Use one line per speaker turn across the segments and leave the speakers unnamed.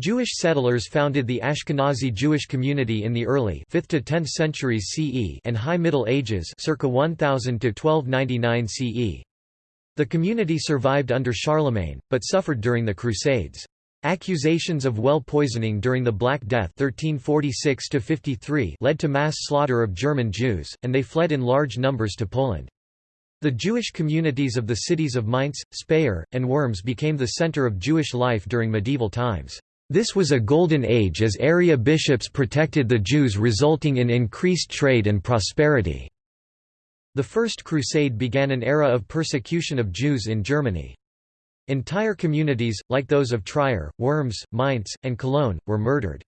Jewish settlers founded the Ashkenazi Jewish community in the early 5th to 10th centuries CE and High Middle Ages circa 1000 to 1299 CE. The community survived under Charlemagne, but suffered during the Crusades. Accusations of well poisoning during the Black Death 1346 led to mass slaughter of German Jews, and they fled in large numbers to Poland. The Jewish communities of the cities of Mainz, Speyer, and Worms became the center of Jewish life during medieval times. This was a golden age as area bishops protected the Jews resulting in increased trade and prosperity. The First Crusade began an era of persecution of Jews in Germany. Entire communities, like those of Trier, Worms, Mainz, and Cologne, were murdered.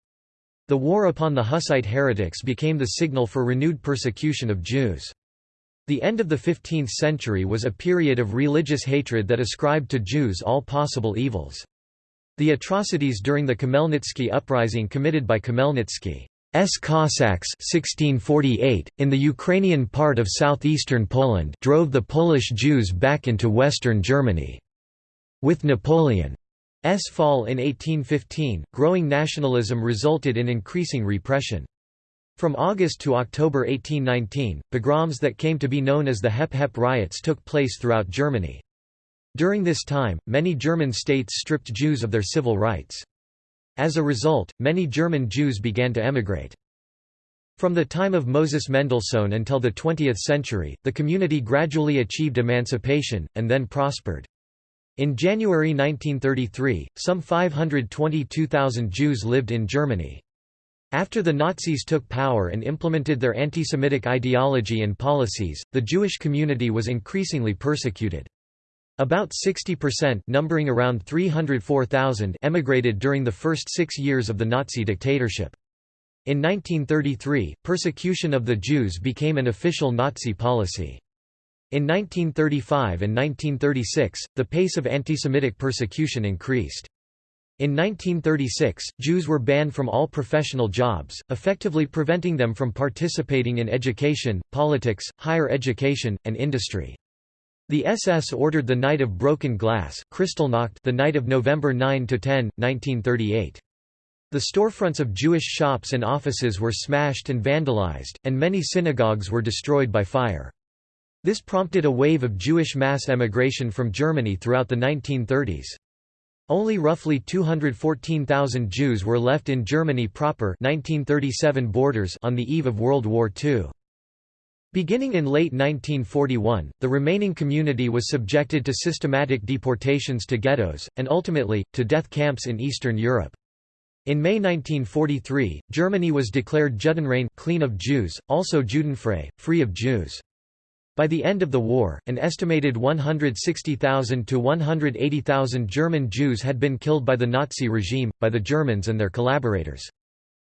The war upon the Hussite heretics became the signal for renewed persecution of Jews. The end of the 15th century was a period of religious hatred that ascribed to Jews all possible evils. The atrocities during the Khmelnytsky uprising committed by Khmelnytsky's Cossacks 1648, in the Ukrainian part of southeastern Poland drove the Polish Jews back into western Germany. With Napoleon's fall in 1815, growing nationalism resulted in increasing repression. From August to October 1819, pogroms that came to be known as the Hep Hep riots took place throughout Germany. During this time, many German states stripped Jews of their civil rights. As a result, many German Jews began to emigrate. From the time of Moses Mendelssohn until the 20th century, the community gradually achieved emancipation, and then prospered. In January 1933, some 522,000 Jews lived in Germany. After the Nazis took power and implemented their anti-Semitic ideology and policies, the Jewish community was increasingly persecuted. About 60% numbering around 304,000 emigrated during the first six years of the Nazi dictatorship. In 1933, persecution of the Jews became an official Nazi policy. In 1935 and 1936, the pace of antisemitic persecution increased. In 1936, Jews were banned from all professional jobs, effectively preventing them from participating in education, politics, higher education, and industry. The SS ordered the Night of Broken Glass Kristallnacht the night of November 9–10, 1938. The storefronts of Jewish shops and offices were smashed and vandalized, and many synagogues were destroyed by fire. This prompted a wave of Jewish mass emigration from Germany throughout the 1930s. Only roughly 214,000 Jews were left in Germany proper 1937 borders on the eve of World War II. Beginning in late 1941, the remaining community was subjected to systematic deportations to ghettos, and ultimately, to death camps in Eastern Europe. In May 1943, Germany was declared Judenrein clean of Jews, also Judenfrei, free of Jews. By the end of the war, an estimated 160,000 to 180,000 German Jews had been killed by the Nazi regime, by the Germans and their collaborators.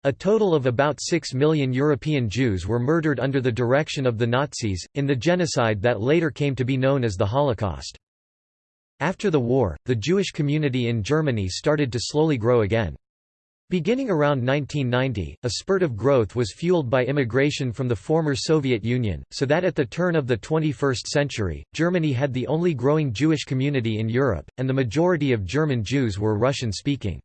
A total of about 6 million European Jews were murdered under the direction of the Nazis, in the genocide that later came to be known as the Holocaust. After the war, the Jewish community in Germany started to slowly grow again. Beginning around 1990, a spurt of growth was fueled by immigration from the former Soviet Union, so that at the turn of the 21st century, Germany had the only growing Jewish community in Europe, and the majority of German Jews were Russian-speaking.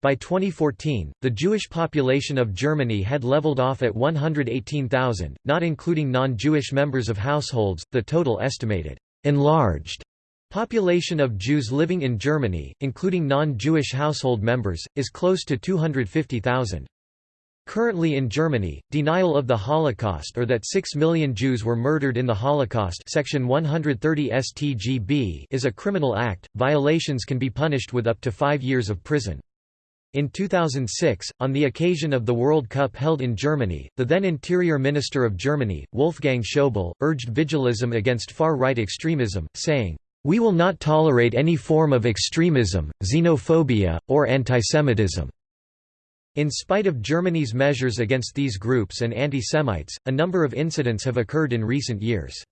By 2014, the Jewish population of Germany had leveled off at 118,000, not including non-Jewish members of households, the total estimated enlarged population of Jews living in Germany, including non-Jewish household members, is close to 250,000. Currently in Germany, denial of the Holocaust or that 6 million Jews were murdered in the Holocaust section 130 StGB is a criminal act, violations can be punished with up to five years of prison. In 2006, on the occasion of the World Cup held in Germany, the then Interior Minister of Germany, Wolfgang Schäuble, urged vigilism against far-right extremism, saying, "...we will not tolerate any form of extremism, xenophobia, or antisemitism." In spite of Germany's measures against these groups and anti-Semites, a number of incidents have occurred in recent years.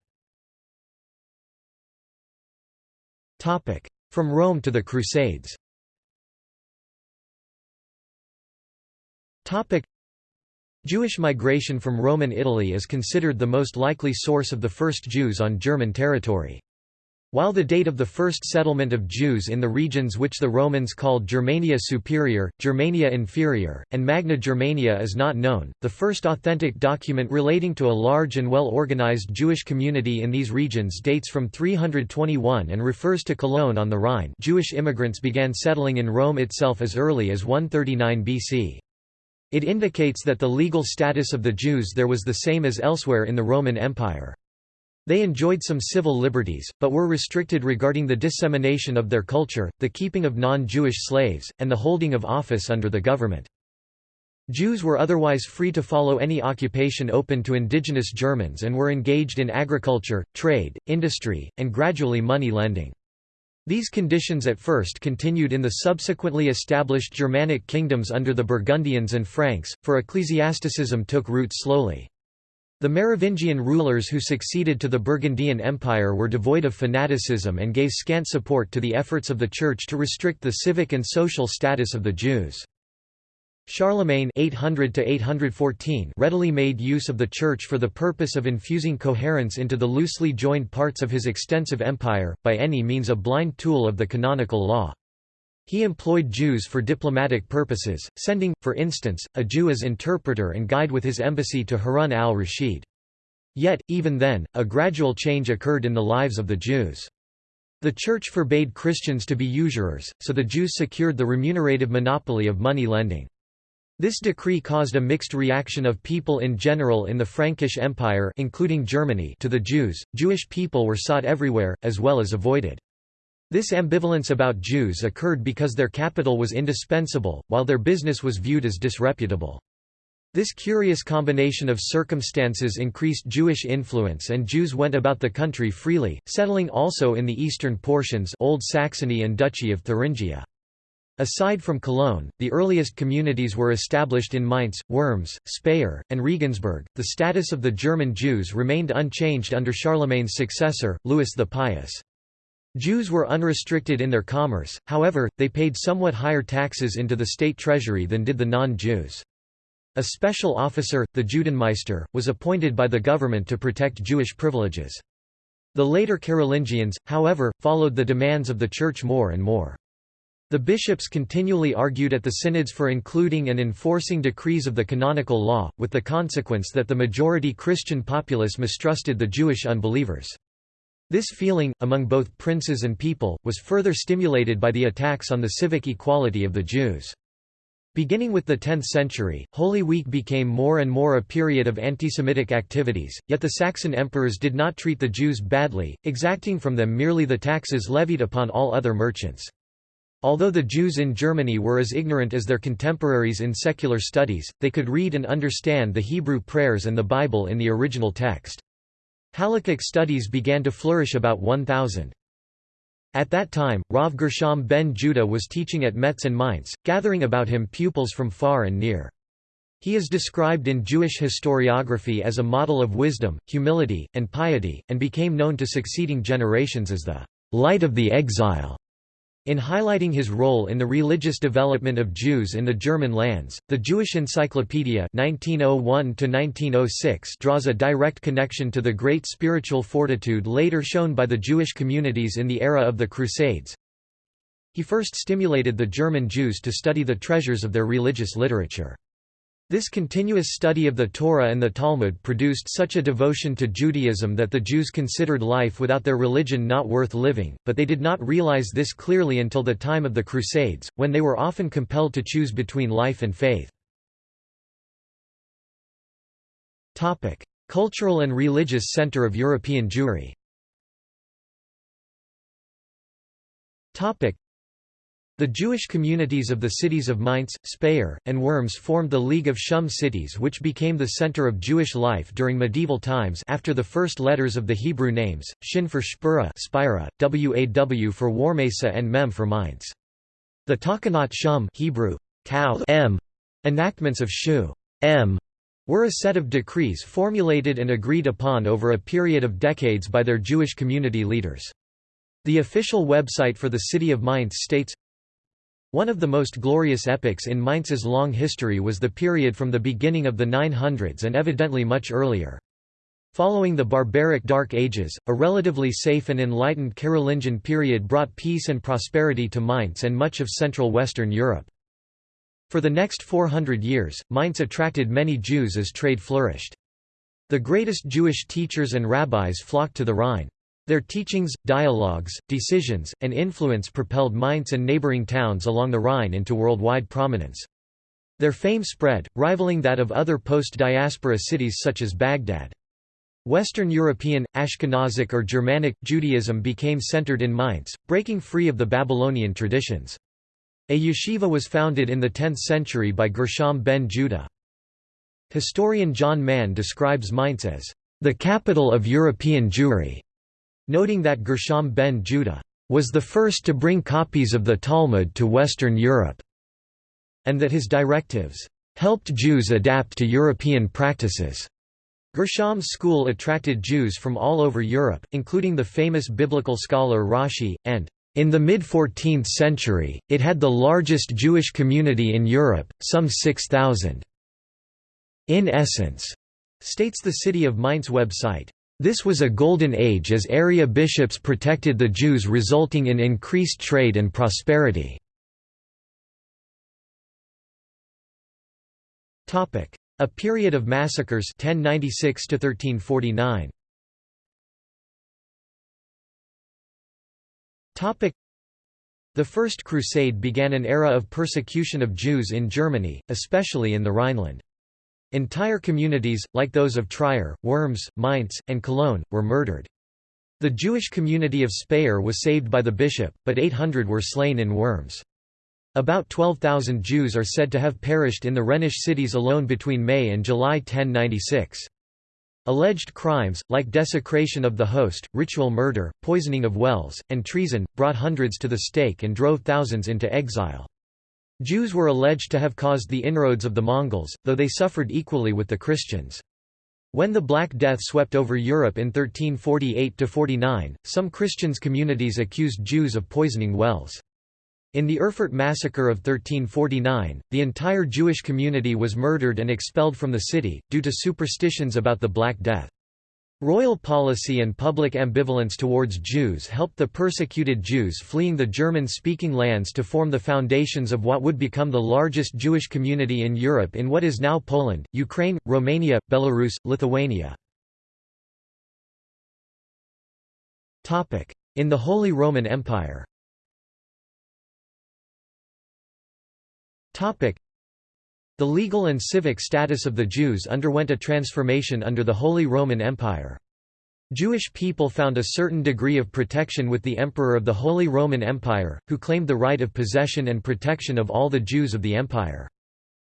From Rome to the Crusades Topic Jewish migration from Roman Italy is considered the most likely source of the first Jews on German territory. While the date of the first settlement of Jews in the regions which the Romans called Germania Superior, Germania Inferior, and Magna Germania is not known, the first authentic document relating to a large and well-organized Jewish community in these regions dates from 321 and refers to Cologne on the Rhine Jewish immigrants began settling in Rome itself as early as 139 BC. It indicates that the legal status of the Jews there was the same as elsewhere in the Roman Empire. They enjoyed some civil liberties, but were restricted regarding the dissemination of their culture, the keeping of non-Jewish slaves, and the holding of office under the government. Jews were otherwise free to follow any occupation open to indigenous Germans and were engaged in agriculture, trade, industry, and gradually money lending. These conditions at first continued in the subsequently established Germanic kingdoms under the Burgundians and Franks, for ecclesiasticism took root slowly. The Merovingian rulers who succeeded to the Burgundian Empire were devoid of fanaticism and gave scant support to the efforts of the Church to restrict the civic and social status of the Jews. Charlemagne 800 814 readily made use of the Church for the purpose of infusing coherence into the loosely joined parts of his extensive empire, by any means a blind tool of the canonical law. He employed Jews for diplomatic purposes, sending, for instance, a Jew as interpreter and guide with his embassy to Harun al-Rashid. Yet, even then, a gradual change occurred in the lives of the Jews. The Church forbade Christians to be usurers, so the Jews secured the remunerative monopoly of money lending. This decree caused a mixed reaction of people in general in the Frankish Empire including Germany to the Jews. Jewish people were sought everywhere, as well as avoided. This ambivalence about Jews occurred because their capital was indispensable, while their business was viewed as disreputable. This curious combination of circumstances increased Jewish influence and Jews went about the country freely, settling also in the eastern portions Old Saxony and Duchy of Thuringia. Aside from Cologne, the earliest communities were established in Mainz, Worms, Speyer, and Regensburg. The status of the German Jews remained unchanged under Charlemagne's successor, Louis the Pious. Jews were unrestricted in their commerce, however, they paid somewhat higher taxes into the state treasury than did the non-Jews. A special officer, the Judenmeister, was appointed by the government to protect Jewish privileges. The later Carolingians, however, followed the demands of the Church more and more. The bishops continually argued at the synods for including and enforcing decrees of the canonical law, with the consequence that the majority Christian populace mistrusted the Jewish unbelievers. This feeling, among both princes and people, was further stimulated by the attacks on the civic equality of the Jews. Beginning with the 10th century, Holy Week became more and more a period of anti-Semitic activities, yet the Saxon emperors did not treat the Jews badly, exacting from them merely the taxes levied upon all other merchants. Although the Jews in Germany were as ignorant as their contemporaries in secular studies, they could read and understand the Hebrew prayers and the Bible in the original text. Halakhic studies began to flourish about 1000. At that time, Rav Gershom ben Judah was teaching at Metz and Mainz, gathering about him pupils from far and near. He is described in Jewish historiography as a model of wisdom, humility, and piety, and became known to succeeding generations as the light of the exile. In highlighting his role in the religious development of Jews in the German lands, the Jewish Encyclopedia 1901 draws a direct connection to the great spiritual fortitude later shown by the Jewish communities in the era of the Crusades. He first stimulated the German Jews to study the treasures of their religious literature. This continuous study of the Torah and the Talmud produced such a devotion to Judaism that the Jews considered life without their religion not worth living, but they did not realize this clearly until the time of the Crusades, when they were often compelled to choose between life and faith. Cultural and religious center of European Jewry the Jewish communities of the cities of Mainz, Speyer, and Worms formed the League of Shum cities which became the center of Jewish life during medieval times after the first letters of the Hebrew names, Shin for Spura Spira, Waw for Warmesa and Mem for Mainz. The Takanat Shum Hebrew, M, enactments of Shu M, were a set of decrees formulated and agreed upon over a period of decades by their Jewish community leaders. The official website for the city of Mainz states, one of the most glorious epochs in Mainz's long history was the period from the beginning of the 900s and evidently much earlier. Following the barbaric Dark Ages, a relatively safe and enlightened Carolingian period brought peace and prosperity to Mainz and much of central Western Europe. For the next 400 years, Mainz attracted many Jews as trade flourished. The greatest Jewish teachers and rabbis flocked to the Rhine. Their teachings, dialogues, decisions, and influence propelled Mainz and neighboring towns along the Rhine into worldwide prominence. Their fame spread, rivaling that of other post-diaspora cities such as Baghdad. Western European, Ashkenazic or Germanic, Judaism became centered in Mainz, breaking free of the Babylonian traditions. A yeshiva was founded in the 10th century by Gershom ben Judah. Historian John Man describes Mainz as the capital of European Jewry, noting that Gershom ben Judah was the first to bring copies of the Talmud to Western Europe, and that his directives helped Jews adapt to European practices. Gershom's school attracted Jews from all over Europe, including the famous biblical scholar Rashi, and in the mid-14th century, it had the largest Jewish community in Europe, some 6,000. In essence, states the City of Mainz website, this was a golden age as area bishops protected the Jews resulting in increased trade and prosperity. A period of massacres 1096 to 1349. Topic The First Crusade began an era of persecution of Jews in Germany, especially in the Rhineland. Entire communities, like those of Trier, Worms, Mainz, and Cologne, were murdered. The Jewish community of Speyer was saved by the bishop, but 800 were slain in Worms. About 12,000 Jews are said to have perished in the Rhenish cities alone between May and July 1096. Alleged crimes, like desecration of the host, ritual murder, poisoning of wells, and treason, brought hundreds to the stake and drove thousands into exile. Jews were alleged to have caused the inroads of the Mongols, though they suffered equally with the Christians. When the Black Death swept over Europe in 1348–49, some Christians communities accused Jews of poisoning wells. In the Erfurt massacre of 1349, the entire Jewish community was murdered and expelled from the city, due to superstitions about the Black Death. Royal policy and public ambivalence towards Jews helped the persecuted Jews fleeing the German-speaking lands to form the foundations of what would become the largest Jewish community in Europe in what is now Poland, Ukraine, Romania, Belarus, Lithuania. In the Holy Roman Empire The legal and civic status of the Jews underwent a transformation under the Holy Roman Empire. Jewish people found a certain degree of protection with the Emperor of the Holy Roman Empire, who claimed the right of possession and protection of all the Jews of the empire.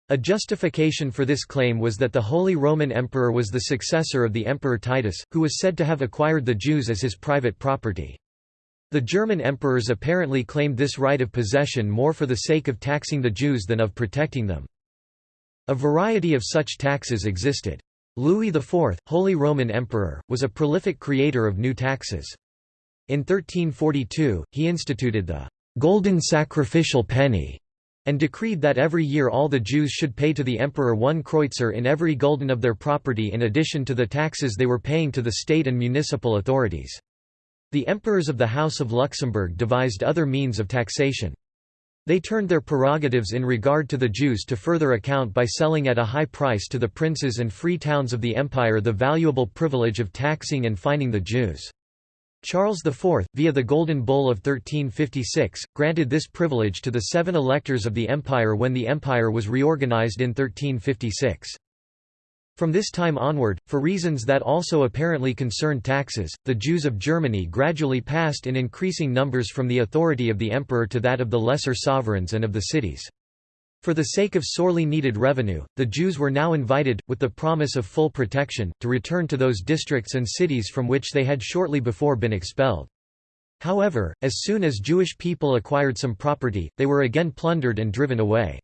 A justification for this claim was that the Holy Roman Emperor was the successor of the Emperor Titus, who was said to have acquired the Jews as his private property. The German emperors apparently claimed this right of possession more for the sake of taxing the Jews than of protecting them. A variety of such taxes existed. Louis IV, Holy Roman Emperor, was a prolific creator of new taxes. In 1342, he instituted the «golden sacrificial penny» and decreed that every year all the Jews should pay to the emperor one kreuzer in every gulden of their property in addition to the taxes they were paying to the state and municipal authorities. The emperors of the House of Luxembourg devised other means of taxation. They turned their prerogatives in regard to the Jews to further account by selling at a high price to the princes and free towns of the empire the valuable privilege of taxing and fining the Jews. Charles IV, via the Golden Bull of 1356, granted this privilege to the seven electors of the empire when the empire was reorganized in 1356. From this time onward, for reasons that also apparently concerned taxes, the Jews of Germany gradually passed in increasing numbers from the authority of the emperor to that of the lesser sovereigns and of the cities. For the sake of sorely needed revenue, the Jews were now invited, with the promise of full protection, to return to those districts and cities from which they had shortly before been expelled. However, as soon as Jewish people acquired some property, they were again plundered and driven away.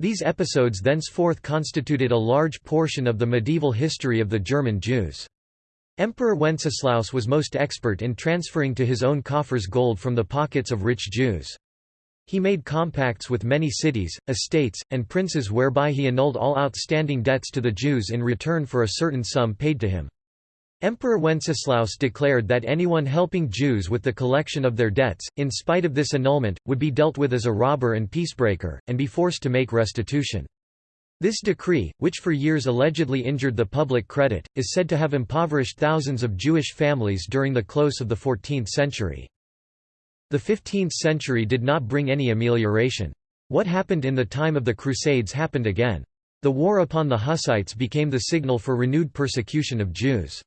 These episodes thenceforth constituted a large portion of the medieval history of the German Jews. Emperor Wenceslaus was most expert in transferring to his own coffers gold from the pockets of rich Jews. He made compacts with many cities, estates, and princes whereby he annulled all outstanding debts to the Jews in return for a certain sum paid to him. Emperor Wenceslaus declared that anyone helping Jews with the collection of their debts, in spite of this annulment, would be dealt with as a robber and peacebreaker, and be forced to make restitution. This decree, which for years allegedly injured the public credit, is said to have impoverished thousands of Jewish families during the close of the 14th century. The 15th century did not bring any amelioration. What happened in the time of the Crusades happened again. The war upon the Hussites became the signal for renewed persecution of Jews.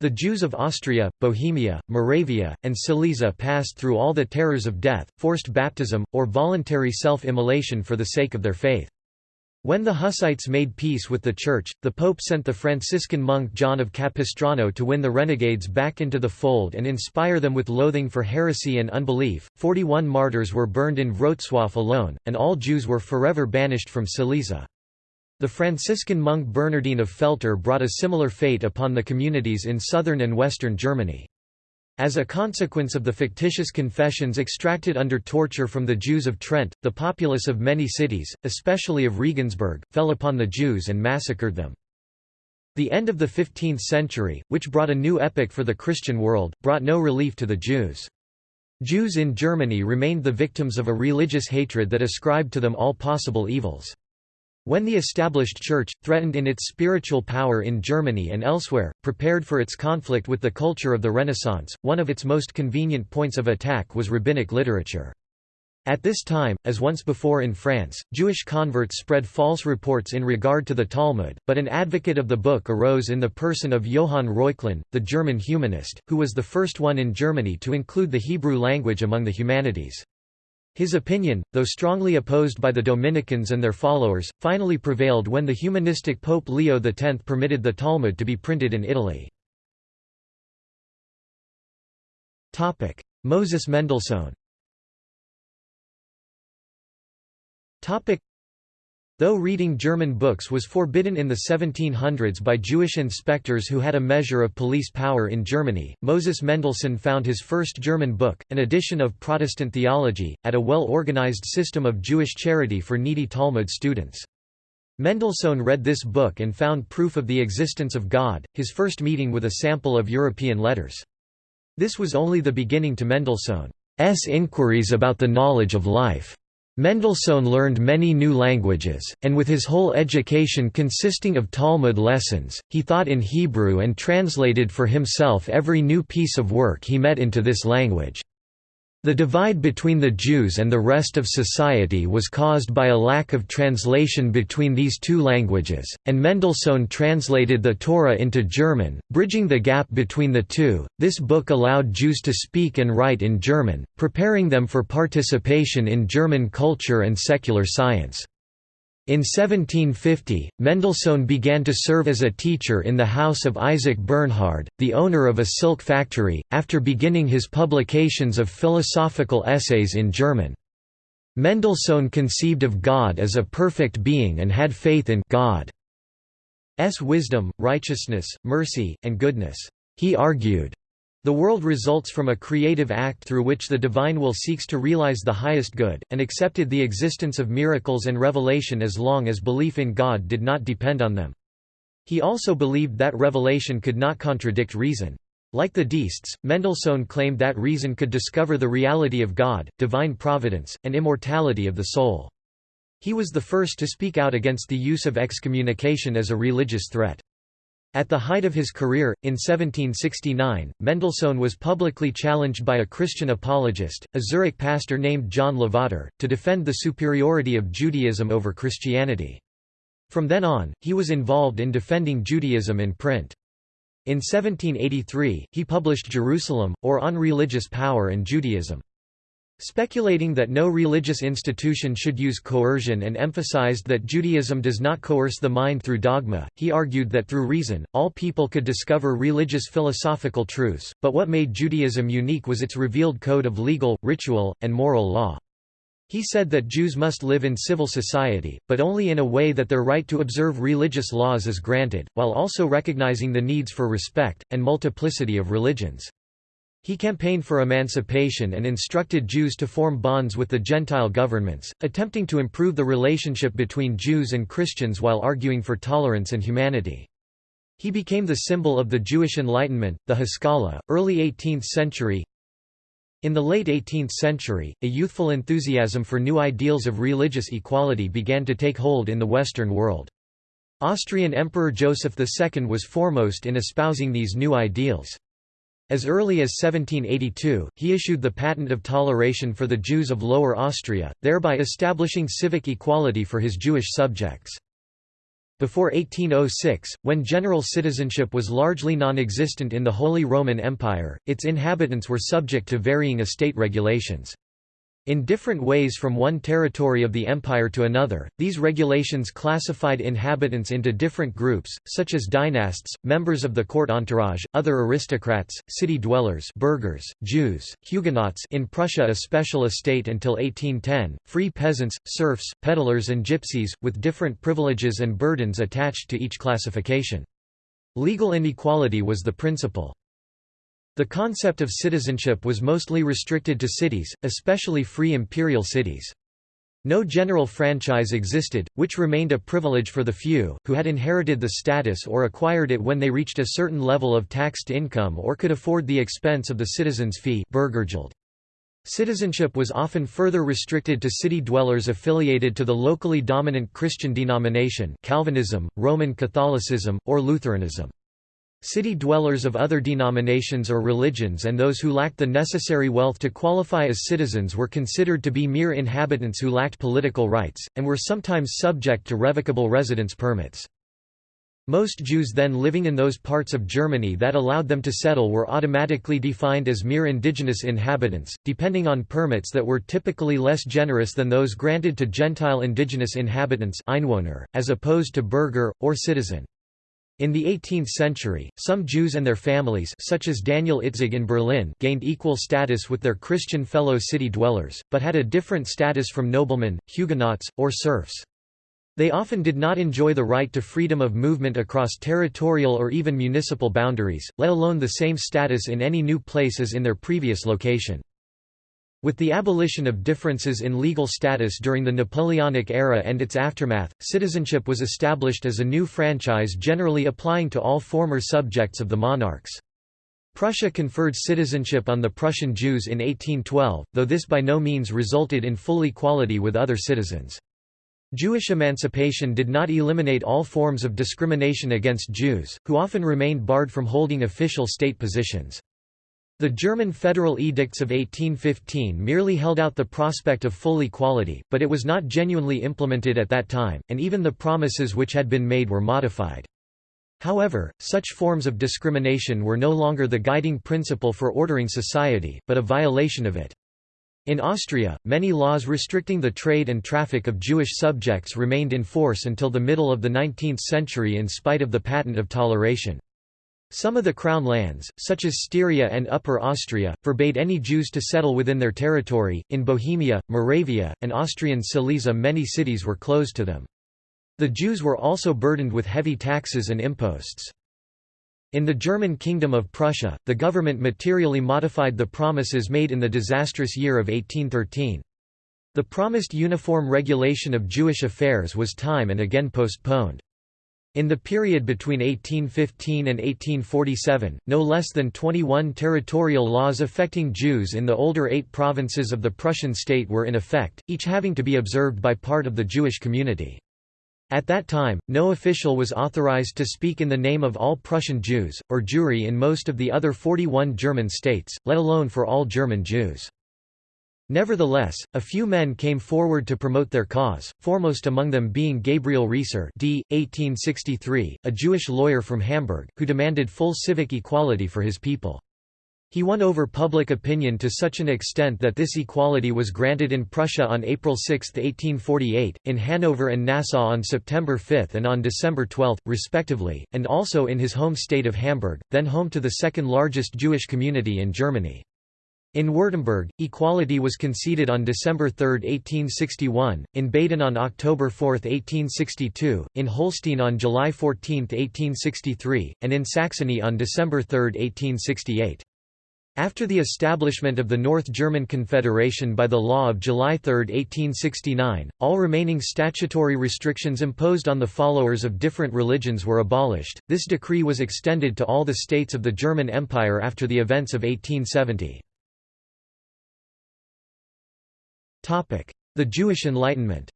The Jews of Austria, Bohemia, Moravia, and Silesia passed through all the terrors of death, forced baptism, or voluntary self-immolation for the sake of their faith. When the Hussites made peace with the Church, the Pope sent the Franciscan monk John of Capistrano to win the renegades back into the fold and inspire them with loathing for heresy and unbelief. Forty one martyrs were burned in Wrocław alone, and all Jews were forever banished from Silesia. The Franciscan monk Bernardine of Feltre brought a similar fate upon the communities in southern and western Germany. As a consequence of the fictitious confessions extracted under torture from the Jews of Trent, the populace of many cities, especially of Regensburg, fell upon the Jews and massacred them. The end of the 15th century, which brought a new epoch for the Christian world, brought no relief to the Jews. Jews in Germany remained the victims of a religious hatred that ascribed to them all possible evils. When the established Church, threatened in its spiritual power in Germany and elsewhere, prepared for its conflict with the culture of the Renaissance, one of its most convenient points of attack was rabbinic literature. At this time, as once before in France, Jewish converts spread false reports in regard to the Talmud, but an advocate of the book arose in the person of Johann Reuchlin, the German humanist, who was the first one in Germany to include the Hebrew language among the humanities. His opinion, though strongly opposed by the Dominicans and their followers, finally prevailed when the humanistic Pope Leo X permitted the Talmud to be printed in Italy. Moses Mendelssohn Though reading German books was forbidden in the 1700s by Jewish inspectors who had a measure of police power in Germany, Moses Mendelssohn found his first German book, an edition of Protestant theology, at a well-organized system of Jewish charity for needy Talmud students. Mendelssohn read this book and found proof of the existence of God, his first meeting with a sample of European letters. This was only the beginning to Mendelssohn's inquiries about the knowledge of life. Mendelssohn learned many new languages, and with his whole education consisting of Talmud lessons, he thought in Hebrew and translated for himself every new piece of work he met into this language. The divide between the Jews and the rest of society was caused by a lack of translation between these two languages, and Mendelssohn translated the Torah into German, bridging the gap between the two. This book allowed Jews to speak and write in German, preparing them for participation in German culture and secular science. In 1750, Mendelssohn began to serve as a teacher in the house of Isaac Bernhard, the owner of a silk factory, after beginning his publications of philosophical essays in German. Mendelssohn conceived of God as a perfect being and had faith in God's wisdom, righteousness, mercy, and goodness. He argued, the world results from a creative act through which the divine will seeks to realize the highest good, and accepted the existence of miracles and revelation as long as belief in God did not depend on them. He also believed that revelation could not contradict reason. Like the deists, Mendelssohn claimed that reason could discover the reality of God, divine providence, and immortality of the soul. He was the first to speak out against the use of excommunication as a religious threat. At the height of his career, in 1769, Mendelssohn was publicly challenged by a Christian apologist, a Zurich pastor named John Lavater, to defend the superiority of Judaism over Christianity. From then on, he was involved in defending Judaism in print. In 1783, he published Jerusalem, or On Religious Power and Judaism. Speculating that no religious institution should use coercion and emphasized that Judaism does not coerce the mind through dogma, he argued that through reason, all people could discover religious philosophical truths, but what made Judaism unique was its revealed code of legal, ritual, and moral law. He said that Jews must live in civil society, but only in a way that their right to observe religious laws is granted, while also recognizing the needs for respect, and multiplicity of religions. He campaigned for emancipation and instructed Jews to form bonds with the Gentile governments, attempting to improve the relationship between Jews and Christians while arguing for tolerance and humanity. He became the symbol of the Jewish Enlightenment, the Haskalah, early 18th century. In the late 18th century, a youthful enthusiasm for new ideals of religious equality began to take hold in the Western world. Austrian Emperor Joseph II was foremost in espousing these new ideals. As early as 1782, he issued the Patent of Toleration for the Jews of Lower Austria, thereby establishing civic equality for his Jewish subjects. Before 1806, when general citizenship was largely non-existent in the Holy Roman Empire, its inhabitants were subject to varying estate regulations. In different ways from one territory of the empire to another, these regulations classified inhabitants into different groups, such as dynasts, members of the court entourage, other aristocrats, city dwellers burghers, Jews, Huguenots in Prussia a special estate until 1810, free peasants, serfs, peddlers and gypsies, with different privileges and burdens attached to each classification. Legal inequality was the principle. The concept of citizenship was mostly restricted to cities, especially free imperial cities. No general franchise existed, which remained a privilege for the few, who had inherited the status or acquired it when they reached a certain level of taxed income or could afford the expense of the citizen's fee Citizenship was often further restricted to city dwellers affiliated to the locally dominant Christian denomination Calvinism, Roman Catholicism, or Lutheranism. City dwellers of other denominations or religions and those who lacked the necessary wealth to qualify as citizens were considered to be mere inhabitants who lacked political rights, and were sometimes subject to revocable residence permits. Most Jews then living in those parts of Germany that allowed them to settle were automatically defined as mere indigenous inhabitants, depending on permits that were typically less generous than those granted to Gentile indigenous inhabitants Einwohner, as opposed to burgher, or citizen. In the 18th century, some Jews and their families such as Daniel Itzig in Berlin gained equal status with their Christian fellow city dwellers, but had a different status from noblemen, Huguenots, or serfs. They often did not enjoy the right to freedom of movement across territorial or even municipal boundaries, let alone the same status in any new place as in their previous location. With the abolition of differences in legal status during the Napoleonic era and its aftermath, citizenship was established as a new franchise generally applying to all former subjects of the monarchs. Prussia conferred citizenship on the Prussian Jews in 1812, though this by no means resulted in full equality with other citizens. Jewish emancipation did not eliminate all forms of discrimination against Jews, who often remained barred from holding official state positions. The German federal edicts of 1815 merely held out the prospect of full equality, but it was not genuinely implemented at that time, and even the promises which had been made were modified. However, such forms of discrimination were no longer the guiding principle for ordering society, but a violation of it. In Austria, many laws restricting the trade and traffic of Jewish subjects remained in force until the middle of the 19th century in spite of the patent of toleration. Some of the crown lands, such as Styria and Upper Austria, forbade any Jews to settle within their territory. In Bohemia, Moravia, and Austrian Silesia, many cities were closed to them. The Jews were also burdened with heavy taxes and imposts. In the German Kingdom of Prussia, the government materially modified the promises made in the disastrous year of 1813. The promised uniform regulation of Jewish affairs was time and again postponed. In the period between 1815 and 1847, no less than 21 territorial laws affecting Jews in the older eight provinces of the Prussian state were in effect, each having to be observed by part of the Jewish community. At that time, no official was authorized to speak in the name of all Prussian Jews, or Jewry in most of the other 41 German states, let alone for all German Jews. Nevertheless, a few men came forward to promote their cause, foremost among them being Gabriel Riesser d. 1863, a Jewish lawyer from Hamburg, who demanded full civic equality for his people. He won over public opinion to such an extent that this equality was granted in Prussia on April 6, 1848, in Hanover and Nassau on September 5 and on December 12, respectively, and also in his home state of Hamburg, then home to the second largest Jewish community in Germany. In Württemberg, equality was conceded on December 3, 1861, in Baden on October 4, 1862, in Holstein on July 14, 1863, and in Saxony on December 3, 1868. After the establishment of the North German Confederation by the law of July 3, 1869, all remaining statutory restrictions imposed on the followers of different religions were abolished. This decree was extended to all the states of the German Empire after the events of 1870. The Jewish Enlightenment.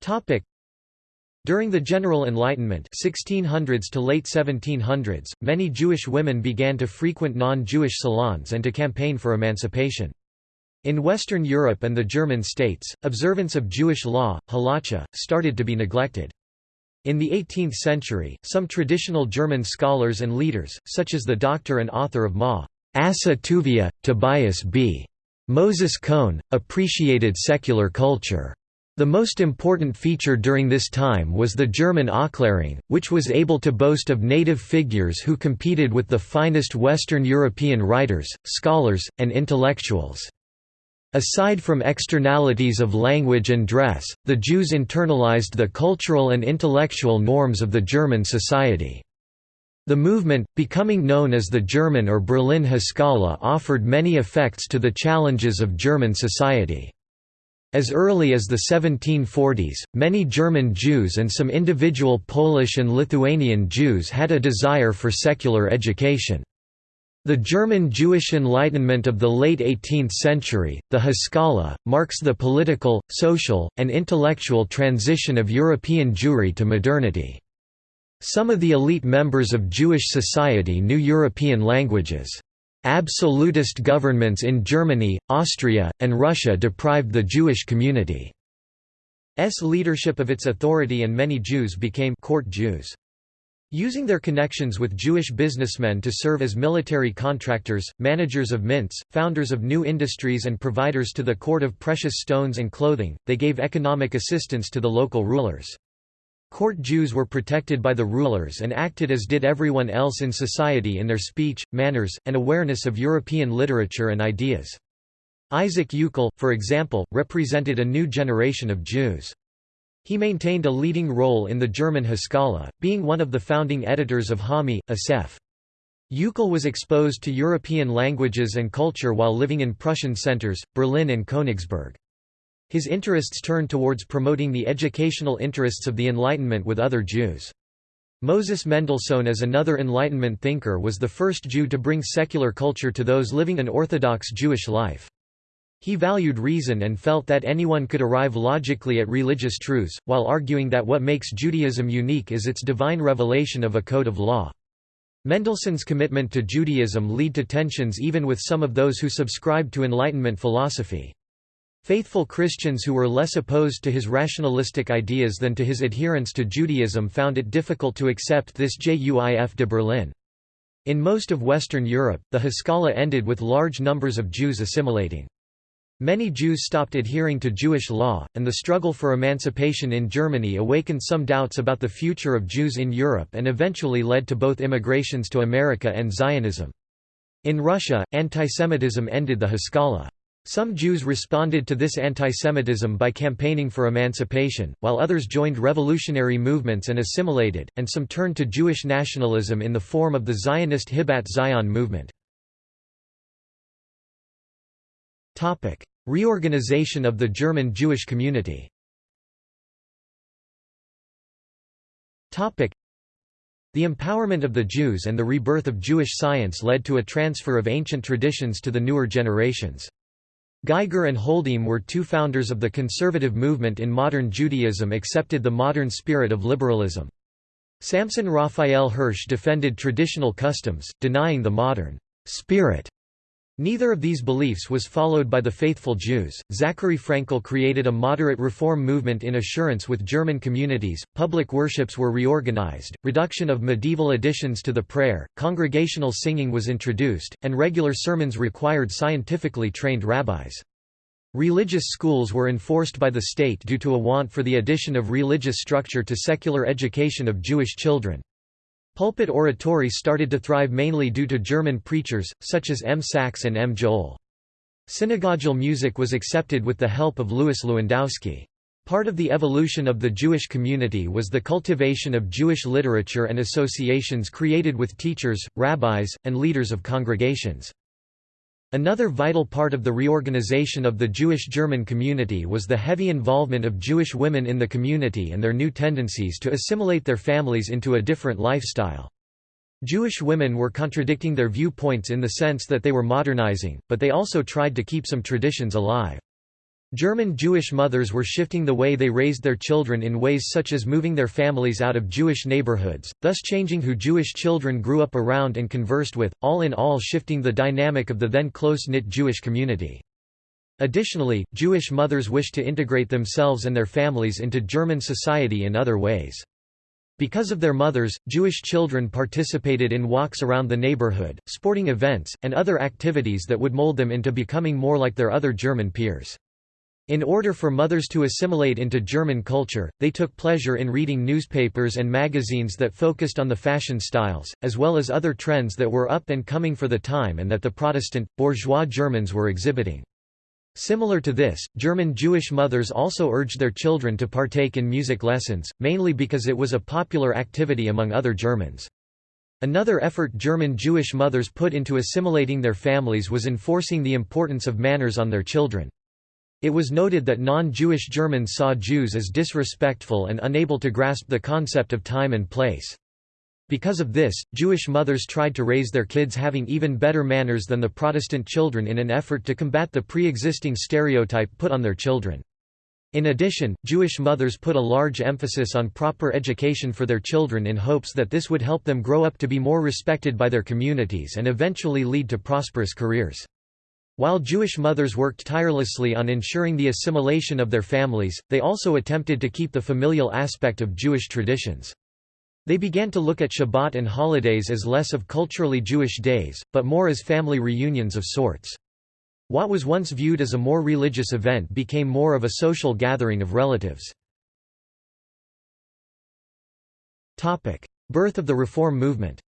Topic: during the General Enlightenment 1600s to late 1700s, many Jewish women began to frequent non-Jewish salons and to campaign for emancipation. In Western Europe and the German states, observance of Jewish law, halacha, started to be neglected. In the 18th century, some traditional German scholars and leaders, such as the doctor and author of Ma. Asa Tuvia, Tobias B. Moses Cohn, appreciated secular culture. The most important feature during this time was the German Aufklärung, which was able to boast of native figures who competed with the finest Western European writers, scholars, and intellectuals. Aside from externalities of language and dress, the Jews internalized the cultural and intellectual norms of the German society. The movement, becoming known as the German or Berlin Haskalah offered many effects to the challenges of German society. As early as the 1740s, many German Jews and some individual Polish and Lithuanian Jews had a desire for secular education. The German Jewish Enlightenment of the late 18th century, the Haskalah, marks the political, social, and intellectual transition of European Jewry to modernity. Some of the elite members of Jewish society knew European languages. Absolutist governments in Germany, Austria, and Russia deprived the Jewish community. community's leadership of its authority and many Jews became court Jews. Using their connections with Jewish businessmen to serve as military contractors, managers of mints, founders of new industries and providers to the court of precious stones and clothing, they gave economic assistance to the local rulers. Court Jews were protected by the rulers and acted as did everyone else in society in their speech, manners, and awareness of European literature and ideas. Isaac Euchel, for example, represented a new generation of Jews. He maintained a leading role in the German Haskalah, being one of the founding editors of Hami, Asef. Euchel was exposed to European languages and culture while living in Prussian centers, Berlin and Königsberg. His interests turned towards promoting the educational interests of the Enlightenment with other Jews. Moses Mendelssohn as another Enlightenment thinker was the first Jew to bring secular culture to those living an Orthodox Jewish life. He valued reason and felt that anyone could arrive logically at religious truths, while arguing that what makes Judaism unique is its divine revelation of a code of law. Mendelssohn's commitment to Judaism led to tensions even with some of those who subscribed to Enlightenment philosophy. Faithful Christians who were less opposed to his rationalistic ideas than to his adherence to Judaism found it difficult to accept this Juif de Berlin. In most of Western Europe, the Haskalah ended with large numbers of Jews assimilating. Many Jews stopped adhering to Jewish law, and the struggle for emancipation in Germany awakened some doubts about the future of Jews in Europe and eventually led to both immigrations to America and Zionism. In Russia, antisemitism ended the Haskalah. Some Jews responded to this antisemitism by campaigning for emancipation, while others joined revolutionary movements and assimilated, and some turned to Jewish nationalism in the form of the Zionist Hibat Zion movement. Reorganization of the German Jewish community the empowerment of the Jews and the rebirth of Jewish science led to a transfer of ancient traditions to the newer generations. Geiger and Holdheim were two founders of the conservative movement in modern Judaism accepted the modern spirit of liberalism. Samson Raphael Hirsch defended traditional customs, denying the modern spirit Neither of these beliefs was followed by the faithful Jews. Zachary Frankel created a moderate reform movement in assurance with German communities, public worships were reorganized, reduction of medieval additions to the prayer, congregational singing was introduced, and regular sermons required scientifically trained rabbis. Religious schools were enforced by the state due to a want for the addition of religious structure to secular education of Jewish children. Pulpit oratory started to thrive mainly due to German preachers, such as M. Sachs and M. Joel. Synagogal music was accepted with the help of Louis Lewandowski. Part of the evolution of the Jewish community was the cultivation of Jewish literature and associations created with teachers, rabbis, and leaders of congregations. Another vital part of the reorganization of the Jewish German community was the heavy involvement of Jewish women in the community and their new tendencies to assimilate their families into a different lifestyle. Jewish women were contradicting their viewpoints in the sense that they were modernizing, but they also tried to keep some traditions alive. German Jewish mothers were shifting the way they raised their children in ways such as moving their families out of Jewish neighborhoods, thus changing who Jewish children grew up around and conversed with, all in all shifting the dynamic of the then close-knit Jewish community. Additionally, Jewish mothers wished to integrate themselves and their families into German society in other ways. Because of their mothers, Jewish children participated in walks around the neighborhood, sporting events, and other activities that would mold them into becoming more like their other German peers. In order for mothers to assimilate into German culture, they took pleasure in reading newspapers and magazines that focused on the fashion styles, as well as other trends that were up and coming for the time and that the Protestant, bourgeois Germans were exhibiting. Similar to this, German Jewish mothers also urged their children to partake in music lessons, mainly because it was a popular activity among other Germans. Another effort German Jewish mothers put into assimilating their families was enforcing the importance of manners on their children. It was noted that non-Jewish Germans saw Jews as disrespectful and unable to grasp the concept of time and place. Because of this, Jewish mothers tried to raise their kids having even better manners than the Protestant children in an effort to combat the pre-existing stereotype put on their children. In addition, Jewish mothers put a large emphasis on proper education for their children in hopes that this would help them grow up to be more respected by their communities and eventually lead to prosperous careers. While Jewish mothers worked tirelessly on ensuring the assimilation of their families, they also attempted to keep the familial aspect of Jewish traditions. They began to look at Shabbat and holidays as less of culturally Jewish days, but more as family reunions of sorts. What was once viewed as a more religious event became more of a social gathering of relatives. Topic: Birth of the Reform movement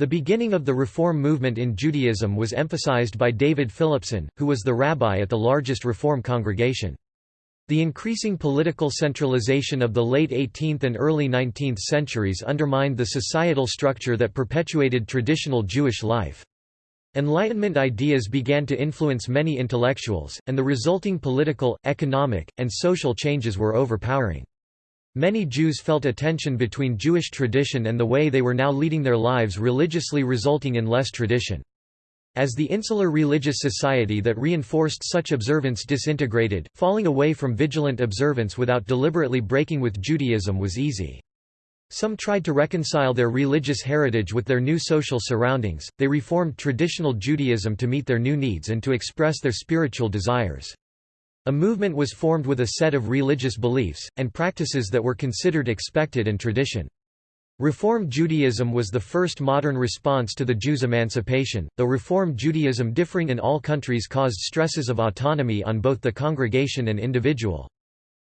the beginning of the Reform movement in Judaism was emphasized by David Philipson, who was the rabbi at the largest Reform congregation. The increasing political centralization of the late 18th and early 19th centuries undermined the societal structure that perpetuated traditional Jewish life. Enlightenment ideas began to influence many intellectuals, and the resulting political, economic, and social changes were overpowering. Many Jews felt a tension between Jewish tradition and the way they were now leading their lives religiously resulting in less tradition. As the insular religious society that reinforced such observance disintegrated, falling away from vigilant observance without deliberately breaking with Judaism was easy. Some tried to reconcile their religious heritage with their new social surroundings, they reformed traditional Judaism to meet their new needs and to express their spiritual desires. A movement was formed with a set of religious beliefs, and practices that were considered expected and tradition. Reform Judaism was the first modern response to the Jews' emancipation, though Reform Judaism differing in all countries caused stresses of autonomy on both the congregation and individual.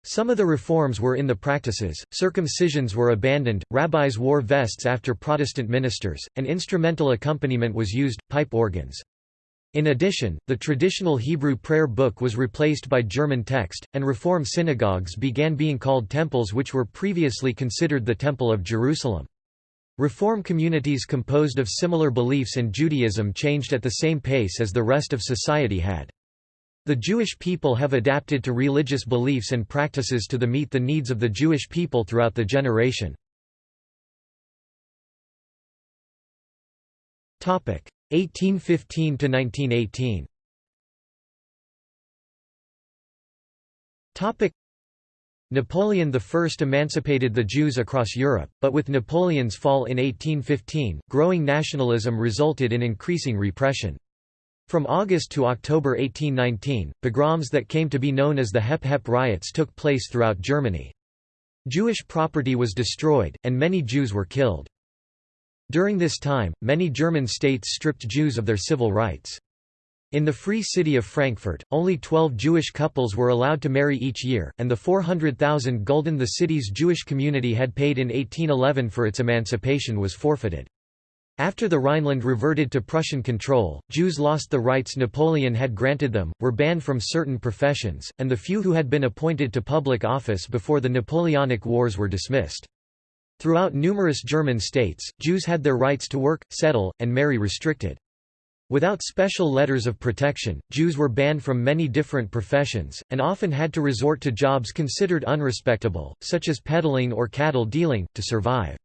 Some of the reforms were in the practices, circumcisions were abandoned, rabbis wore vests after Protestant ministers, and instrumental accompaniment was used, pipe organs. In addition, the traditional Hebrew prayer book was replaced by German text, and Reform synagogues began being called temples which were previously considered the Temple of Jerusalem. Reform communities composed of similar beliefs and Judaism changed at the same pace as the rest of society had. The Jewish people have adapted to religious beliefs and practices to the meet the needs of the Jewish people throughout the generation. 1815 to 1918. Topic Napoleon I emancipated the Jews across Europe, but with Napoleon's fall in 1815, growing nationalism resulted in increasing repression. From August to October 1819, pogroms that came to be known as the Hep Hep riots took place throughout Germany. Jewish property was destroyed, and many Jews were killed. During this time, many German states stripped Jews of their civil rights. In the Free City of Frankfurt, only 12 Jewish couples were allowed to marry each year, and the 400,000 gulden the city's Jewish community had paid in 1811 for its emancipation was forfeited. After the Rhineland reverted to Prussian control, Jews lost the rights Napoleon had granted them, were banned from certain professions, and the few who had been appointed to public office before the Napoleonic Wars were dismissed. Throughout numerous German states, Jews had their rights to work, settle, and marry restricted. Without special letters of protection, Jews were banned from many different professions, and often had to resort to jobs considered unrespectable, such as peddling or cattle dealing, to survive.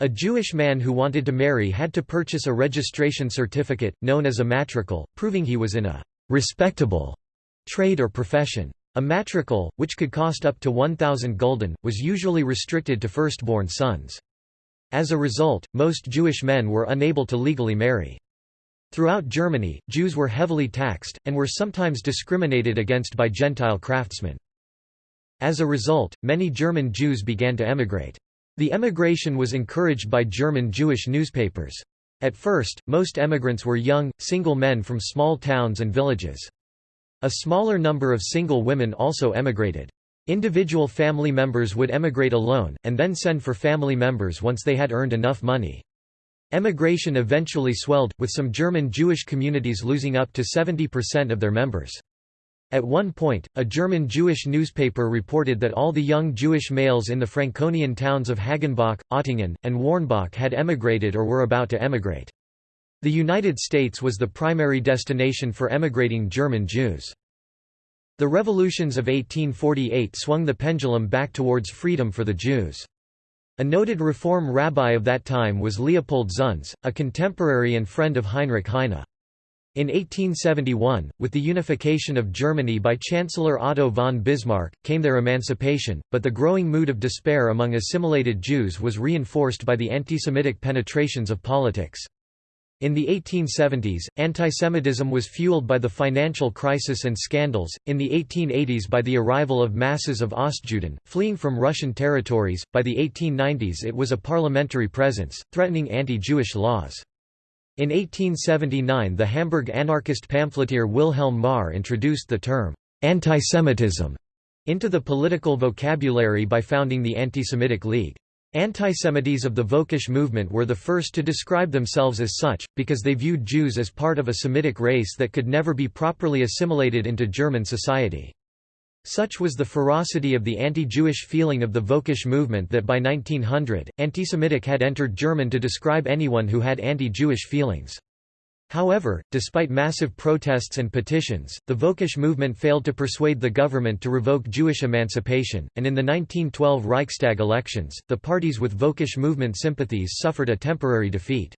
A Jewish man who wanted to marry had to purchase a registration certificate, known as a Matrikel, proving he was in a «respectable» trade or profession. A Matrikel, which could cost up to 1,000 gulden, was usually restricted to firstborn sons. As a result, most Jewish men were unable to legally marry. Throughout Germany, Jews were heavily taxed, and were sometimes discriminated against by Gentile craftsmen. As a result, many German Jews began to emigrate. The emigration was encouraged by German Jewish newspapers. At first, most emigrants were young, single men from small towns and villages. A smaller number of single women also emigrated. Individual family members would emigrate alone, and then send for family members once they had earned enough money. Emigration eventually swelled, with some German Jewish communities losing up to 70% of their members. At one point, a German Jewish newspaper reported that all the young Jewish males in the Franconian towns of Hagenbach, Ottingen, and Warnbach had emigrated or were about to emigrate. The United States was the primary destination for emigrating German Jews. The revolutions of 1848 swung the pendulum back towards freedom for the Jews. A noted reform rabbi of that time was Leopold Zunz, a contemporary and friend of Heinrich Heine. In 1871, with the unification of Germany by Chancellor Otto von Bismarck, came their emancipation, but the growing mood of despair among assimilated Jews was reinforced by the antisemitic penetrations of politics. In the 1870s, antisemitism was fueled by the financial crisis and scandals, in the 1880s by the arrival of masses of Ostjuden, fleeing from Russian territories, by the 1890s it was a parliamentary presence, threatening anti-Jewish laws. In 1879 the Hamburg anarchist pamphleteer Wilhelm Marr introduced the term, antisemitism, into the political vocabulary by founding the Anti-Semitic League. Antisemites of the Völkisch movement were the first to describe themselves as such, because they viewed Jews as part of a Semitic race that could never be properly assimilated into German society. Such was the ferocity of the anti-Jewish feeling of the Völkisch movement that by 1900, antisemitic had entered German to describe anyone who had anti-Jewish feelings. However, despite massive protests and petitions, the Völkisch movement failed to persuade the government to revoke Jewish emancipation, and in the 1912 Reichstag elections, the parties with Völkisch movement sympathies suffered a temporary defeat.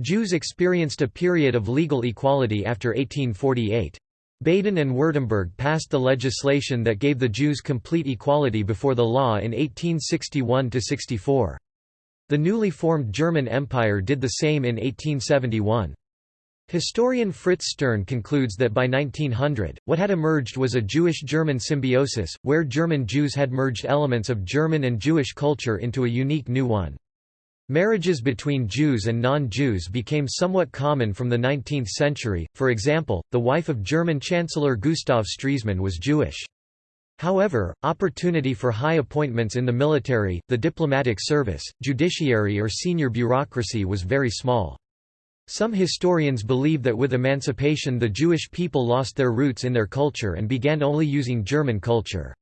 Jews experienced a period of legal equality after 1848. Baden and Württemberg passed the legislation that gave the Jews complete equality before the law in 1861–64. The newly formed German Empire did the same in 1871. Historian Fritz Stern concludes that by 1900, what had emerged was a Jewish-German symbiosis, where German Jews had merged elements of German and Jewish culture into a unique new one. Marriages between Jews and non-Jews became somewhat common from the 19th century, for example, the wife of German Chancellor Gustav Stresemann was Jewish. However, opportunity for high appointments in the military, the diplomatic service, judiciary or senior bureaucracy was very small. Some historians believe that with emancipation the Jewish people lost their roots in their culture and began only using German culture.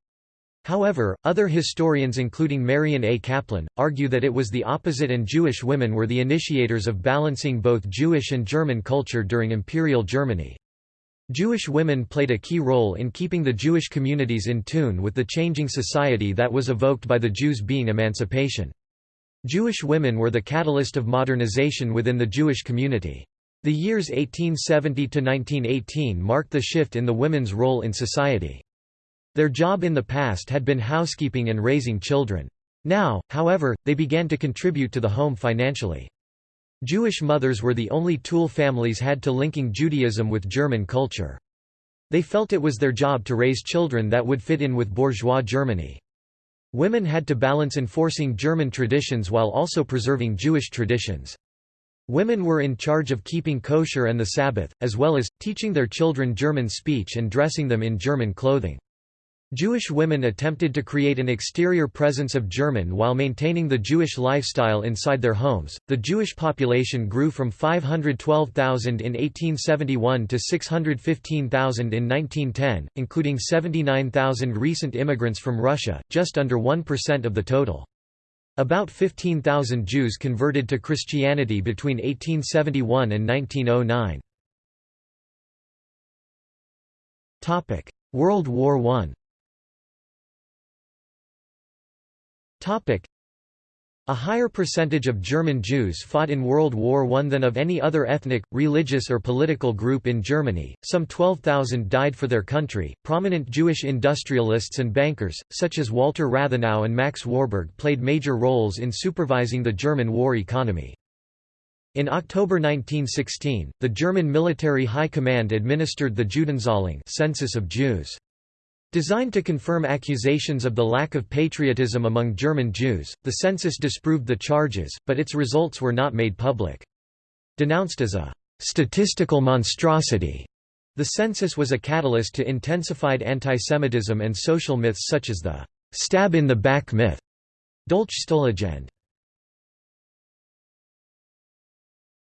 However, other historians including Marion A. Kaplan, argue that it was the opposite and Jewish women were the initiators of balancing both Jewish and German culture during Imperial Germany. Jewish women played a key role in keeping the Jewish communities in tune with the changing society that was evoked by the Jews' being emancipation. Jewish women were the catalyst of modernization within the Jewish community. The years 1870 to 1918 marked the shift in the women's role in society. Their job in the past had been housekeeping and raising children. Now, however, they began to contribute to the home financially. Jewish mothers were the only tool families had to linking Judaism with German culture. They felt it was their job to raise children that would fit in with bourgeois Germany. Women had to balance enforcing German traditions while also preserving Jewish traditions. Women were in charge of keeping kosher and the Sabbath, as well as, teaching their children German speech and dressing them in German clothing. Jewish women attempted to create an exterior presence of German while maintaining the Jewish lifestyle inside their homes. The Jewish population grew from 512,000 in 1871 to 615,000 in 1910, including 79,000 recent immigrants from Russia, just under 1% of the total. About 15,000 Jews converted to Christianity between 1871 and 1909. World War I a higher percentage of German Jews fought in World War I than of any other ethnic, religious, or political group in Germany. Some 12,000 died for their country. Prominent Jewish industrialists and bankers, such as Walther Rathenau and Max Warburg, played major roles in supervising the German war economy. In October 1916, the German Military High Command administered the Judenzählung census of Jews. Designed to confirm accusations of the lack of patriotism among German Jews, the census disproved the charges, but its results were not made public. Denounced as a «statistical monstrosity», the census was a catalyst to intensified antisemitism and social myths such as the «stab-in-the-back myth» Dolchstoßlegende.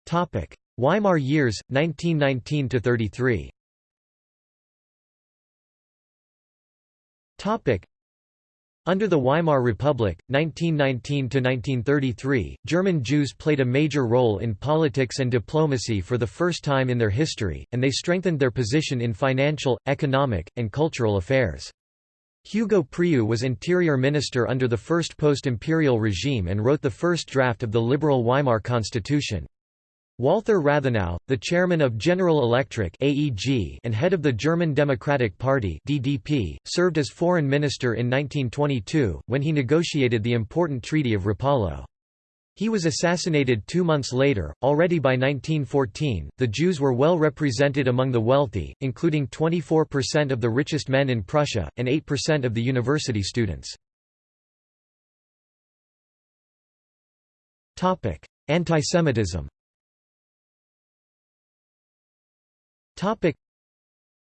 Topic: Weimar years, 1919–33 Under the Weimar Republic, 1919–1933, German Jews played a major role in politics and diplomacy for the first time in their history, and they strengthened their position in financial, economic, and cultural affairs. Hugo Preuss was interior minister under the first post-imperial regime and wrote the first draft of the liberal Weimar constitution. Walther Rathenau, the chairman of General Electric (AEG) and head of the German Democratic Party (DDP), served as foreign minister in 1922 when he negotiated the important Treaty of Rapallo. He was assassinated two months later. Already by 1914, the Jews were well represented among the wealthy, including 24% of the richest men in Prussia, and 8% of the university students. Antisemitism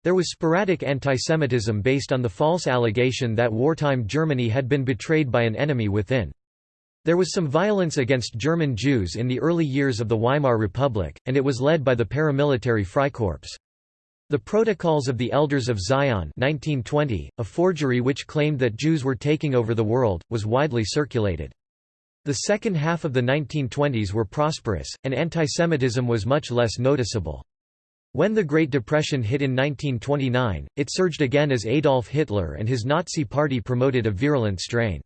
There was sporadic antisemitism based on the false allegation that wartime Germany had been betrayed by an enemy within. There was some violence against German Jews in the early years of the Weimar Republic, and it was led by the paramilitary Freikorps. The Protocols of the Elders of Zion 1920, a forgery which claimed that Jews were taking over the world, was widely circulated. The second half of the 1920s were prosperous, and antisemitism was much less noticeable. When the Great Depression hit in 1929, it surged again as Adolf Hitler and his Nazi Party promoted a virulent strain.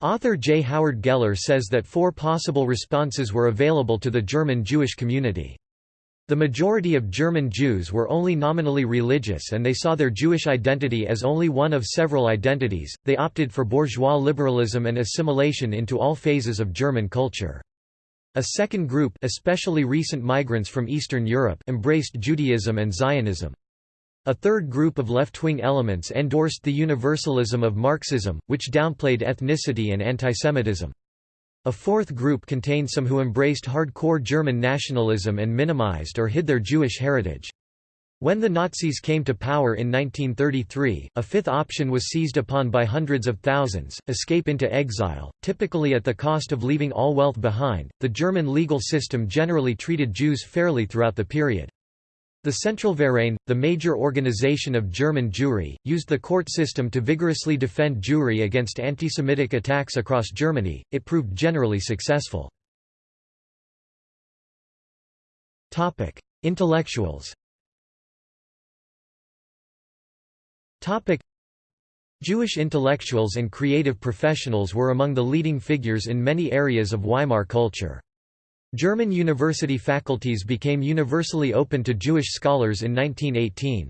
Author J. Howard Geller says that four possible responses were available to the German Jewish community. The majority of German Jews were only nominally religious and they saw their Jewish identity as only one of several identities, they opted for bourgeois liberalism and assimilation into all phases of German culture. A second group especially recent migrants from Eastern Europe embraced Judaism and Zionism. A third group of left-wing elements endorsed the universalism of Marxism, which downplayed ethnicity and antisemitism. A fourth group contained some who embraced hardcore German nationalism and minimized or hid their Jewish heritage. When the Nazis came to power in 1933, a fifth option was seized upon by hundreds of thousands escape into exile, typically at the cost of leaving all wealth behind. The German legal system generally treated Jews fairly throughout the period. The Zentralverein, the major organization of German Jewry, used the court system to vigorously defend Jewry against anti-Semitic attacks across Germany. It proved generally successful. Topic: Intellectuals. Topic Jewish intellectuals and creative professionals were among the leading figures in many areas of Weimar culture. German university faculties became universally open to Jewish scholars in 1918.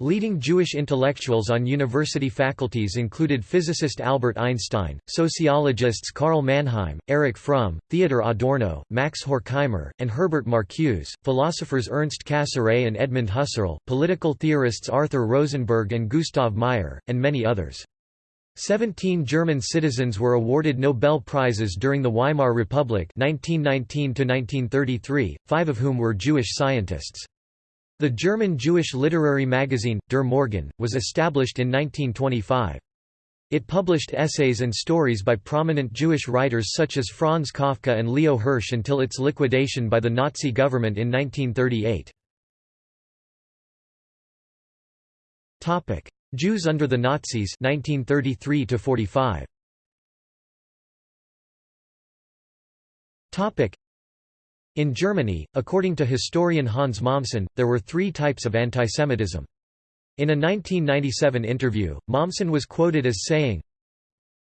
Leading Jewish intellectuals on university faculties included physicist Albert Einstein, sociologists Karl Mannheim, Erich Fromm, Theodor Adorno, Max Horkheimer, and Herbert Marcuse, philosophers Ernst Cassirer and Edmund Husserl, political theorists Arthur Rosenberg and Gustav Mayer, and many others. Seventeen German citizens were awarded Nobel Prizes during the Weimar Republic 1919 five of whom were Jewish scientists. The German Jewish literary magazine, Der Morgen, was established in 1925. It published essays and stories by prominent Jewish writers such as Franz Kafka and Leo Hirsch until its liquidation by the Nazi government in 1938. Jews under the Nazis 1933 45. In Germany, according to historian Hans Mommsen, there were three types of antisemitism. In a 1997 interview, Mommsen was quoted as saying,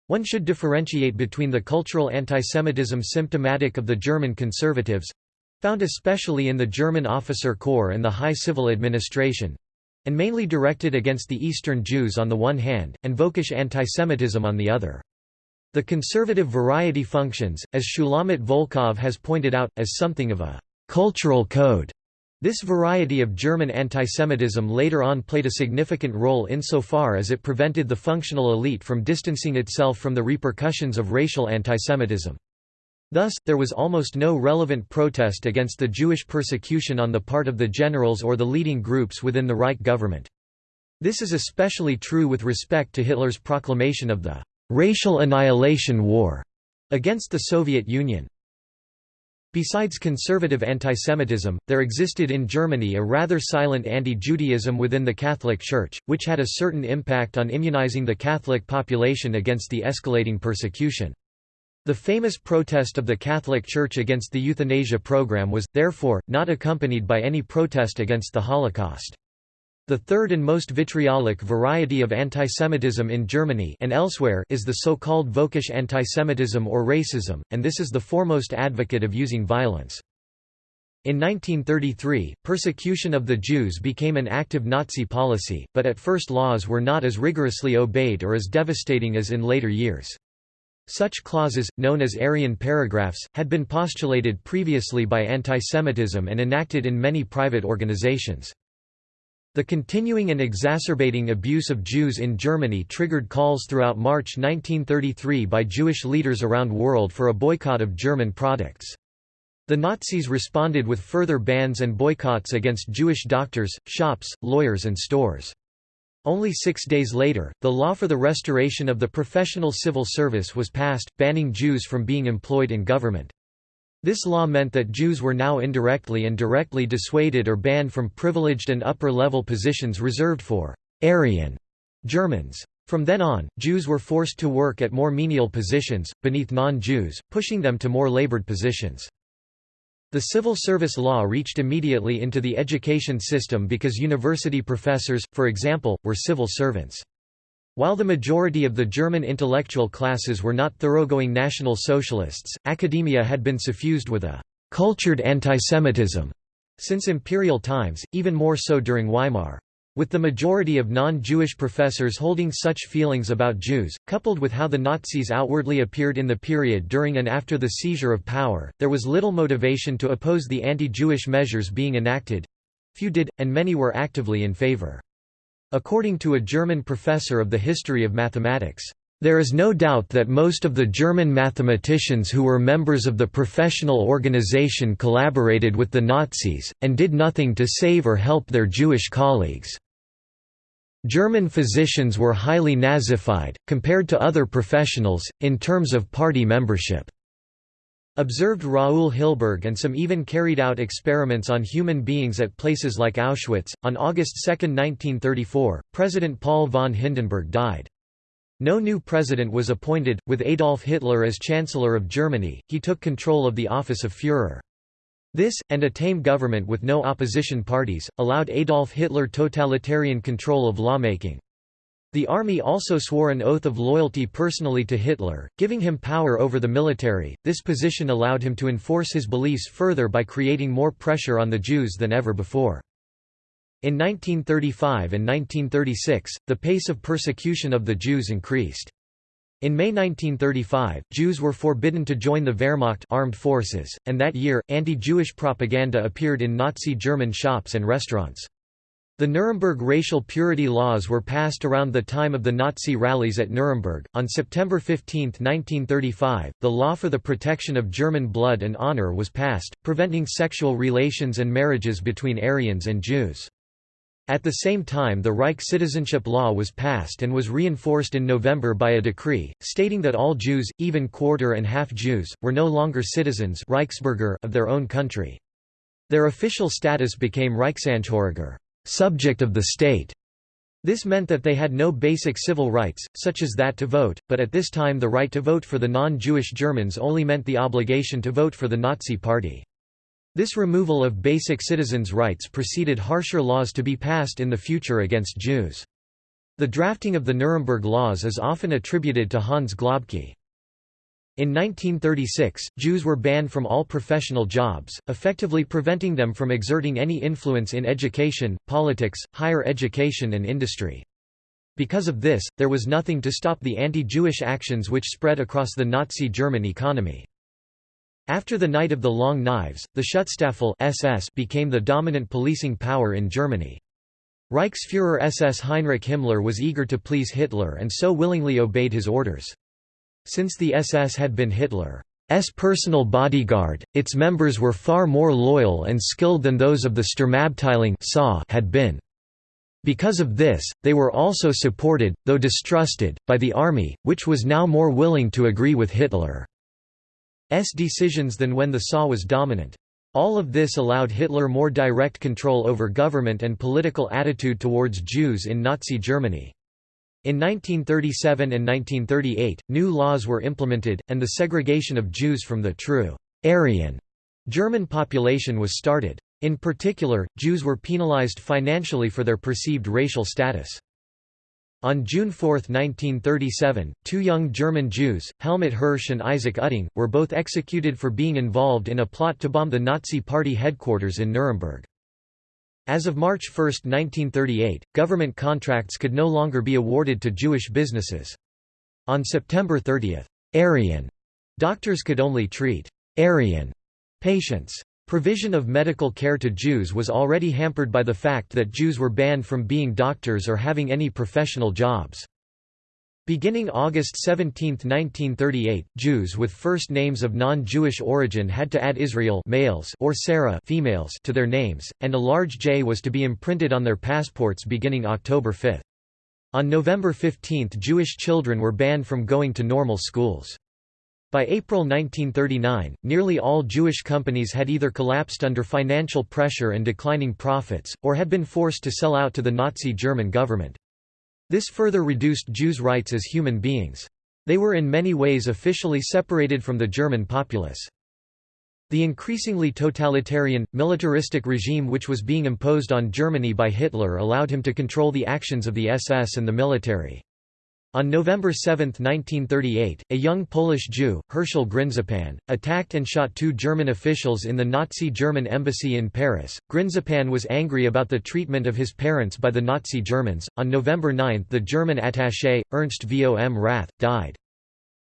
One should differentiate between the cultural antisemitism symptomatic of the German conservatives—found especially in the German officer corps and the high civil administration—and mainly directed against the Eastern Jews on the one hand, and Völkisch antisemitism on the other. The conservative variety functions, as Shulamit Volkov has pointed out, as something of a «cultural code». This variety of German antisemitism later on played a significant role insofar as it prevented the functional elite from distancing itself from the repercussions of racial antisemitism. Thus, there was almost no relevant protest against the Jewish persecution on the part of the generals or the leading groups within the Reich government. This is especially true with respect to Hitler's proclamation of the racial annihilation war against the Soviet Union. Besides conservative antisemitism, there existed in Germany a rather silent anti-Judaism within the Catholic Church, which had a certain impact on immunizing the Catholic population against the escalating persecution. The famous protest of the Catholic Church against the euthanasia program was, therefore, not accompanied by any protest against the Holocaust. The third and most vitriolic variety of antisemitism in Germany and elsewhere is the so-called Völkisch antisemitism or racism, and this is the foremost advocate of using violence. In 1933, persecution of the Jews became an active Nazi policy, but at first laws were not as rigorously obeyed or as devastating as in later years. Such clauses, known as Aryan paragraphs, had been postulated previously by antisemitism and enacted in many private organizations. The continuing and exacerbating abuse of Jews in Germany triggered calls throughout March 1933 by Jewish leaders around the world for a boycott of German products. The Nazis responded with further bans and boycotts against Jewish doctors, shops, lawyers and stores. Only six days later, the law for the restoration of the professional civil service was passed, banning Jews from being employed in government. This law meant that Jews were now indirectly and directly dissuaded or banned from privileged and upper-level positions reserved for «Aryan» Germans. From then on, Jews were forced to work at more menial positions, beneath non-Jews, pushing them to more labored positions. The civil service law reached immediately into the education system because university professors, for example, were civil servants. While the majority of the German intellectual classes were not thoroughgoing National Socialists, academia had been suffused with a «cultured antisemitism» since imperial times, even more so during Weimar. With the majority of non-Jewish professors holding such feelings about Jews, coupled with how the Nazis outwardly appeared in the period during and after the seizure of power, there was little motivation to oppose the anti-Jewish measures being enacted—few did, and many were actively in favor. According to a German professor of the history of mathematics, there is no doubt that most of the German mathematicians who were members of the professional organization collaborated with the Nazis, and did nothing to save or help their Jewish colleagues. German physicians were highly Nazified, compared to other professionals, in terms of party membership. Observed Raul Hilberg and some even carried out experiments on human beings at places like Auschwitz. On August 2, 1934, President Paul von Hindenburg died. No new president was appointed, with Adolf Hitler as Chancellor of Germany, he took control of the office of Führer. This, and a tame government with no opposition parties, allowed Adolf Hitler totalitarian control of lawmaking. The army also swore an oath of loyalty personally to Hitler, giving him power over the military. This position allowed him to enforce his beliefs further by creating more pressure on the Jews than ever before. In 1935 and 1936, the pace of persecution of the Jews increased. In May 1935, Jews were forbidden to join the Wehrmacht armed forces, and that year, anti-Jewish propaganda appeared in Nazi German shops and restaurants. The Nuremberg racial purity laws were passed around the time of the Nazi rallies at Nuremberg. On September 15, 1935, the law for the protection of German blood and honor was passed, preventing sexual relations and marriages between Aryans and Jews. At the same time the Reich citizenship law was passed and was reinforced in November by a decree, stating that all Jews, even quarter and half Jews, were no longer citizens Reichsbürger of their own country. Their official status became Reichsangehöriger subject of the state. This meant that they had no basic civil rights, such as that to vote, but at this time the right to vote for the non-Jewish Germans only meant the obligation to vote for the Nazi Party. This removal of basic citizens' rights preceded harsher laws to be passed in the future against Jews. The drafting of the Nuremberg laws is often attributed to Hans Globke. In 1936, Jews were banned from all professional jobs, effectively preventing them from exerting any influence in education, politics, higher education and industry. Because of this, there was nothing to stop the anti-Jewish actions which spread across the Nazi German economy. After the Night of the Long Knives, the Schutzstaffel SS became the dominant policing power in Germany. Reichsfuhrer SS Heinrich Himmler was eager to please Hitler and so willingly obeyed his orders. Since the SS had been Hitler's personal bodyguard, its members were far more loyal and skilled than those of the Sturmabteilung had been. Because of this, they were also supported, though distrusted, by the army, which was now more willing to agree with Hitler's decisions than when the SA was dominant. All of this allowed Hitler more direct control over government and political attitude towards Jews in Nazi Germany. In 1937 and 1938, new laws were implemented, and the segregation of Jews from the true Aryan German population was started. In particular, Jews were penalized financially for their perceived racial status. On June 4, 1937, two young German Jews, Helmut Hirsch and Isaac Utting, were both executed for being involved in a plot to bomb the Nazi Party headquarters in Nuremberg. As of March 1, 1938, government contracts could no longer be awarded to Jewish businesses. On September 30, Aryan doctors could only treat Aryan patients. Provision of medical care to Jews was already hampered by the fact that Jews were banned from being doctors or having any professional jobs. Beginning August 17, 1938, Jews with first names of non-Jewish origin had to add Israel males or Sarah females to their names, and a large J was to be imprinted on their passports beginning October 5. On November 15 Jewish children were banned from going to normal schools. By April 1939, nearly all Jewish companies had either collapsed under financial pressure and declining profits, or had been forced to sell out to the Nazi German government. This further reduced Jews' rights as human beings. They were in many ways officially separated from the German populace. The increasingly totalitarian, militaristic regime which was being imposed on Germany by Hitler allowed him to control the actions of the SS and the military. On November 7, 1938, a young Polish Jew, Herschel Grynszpan, attacked and shot two German officials in the Nazi German embassy in Paris. Grynszpan was angry about the treatment of his parents by the Nazi Germans. On November 9, the German attaché, Ernst vom Rath, died.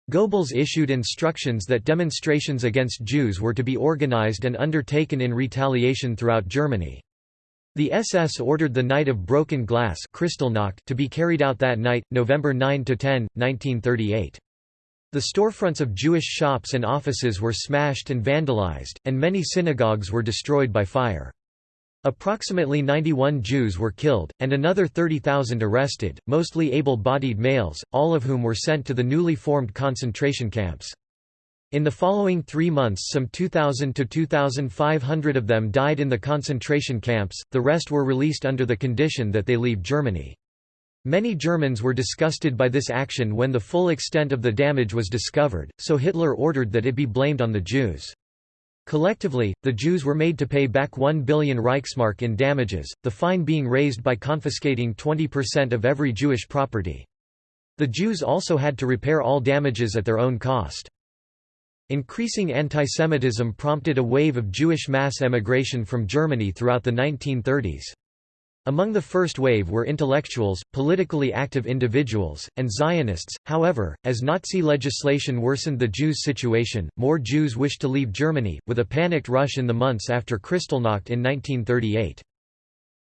Goebbels issued instructions that demonstrations against Jews were to be organized and undertaken in retaliation throughout Germany. The SS ordered the Night of Broken Glass to be carried out that night, November 9–10, 1938. The storefronts of Jewish shops and offices were smashed and vandalized, and many synagogues were destroyed by fire. Approximately 91 Jews were killed, and another 30,000 arrested, mostly able-bodied males, all of whom were sent to the newly formed concentration camps. In the following three months some 2,000 to 2,500 of them died in the concentration camps, the rest were released under the condition that they leave Germany. Many Germans were disgusted by this action when the full extent of the damage was discovered, so Hitler ordered that it be blamed on the Jews. Collectively, the Jews were made to pay back 1 billion Reichsmark in damages, the fine being raised by confiscating 20% of every Jewish property. The Jews also had to repair all damages at their own cost. Increasing antisemitism prompted a wave of Jewish mass emigration from Germany throughout the 1930s. Among the first wave were intellectuals, politically active individuals, and Zionists. However, as Nazi legislation worsened the Jews' situation, more Jews wished to leave Germany, with a panicked rush in the months after Kristallnacht in 1938.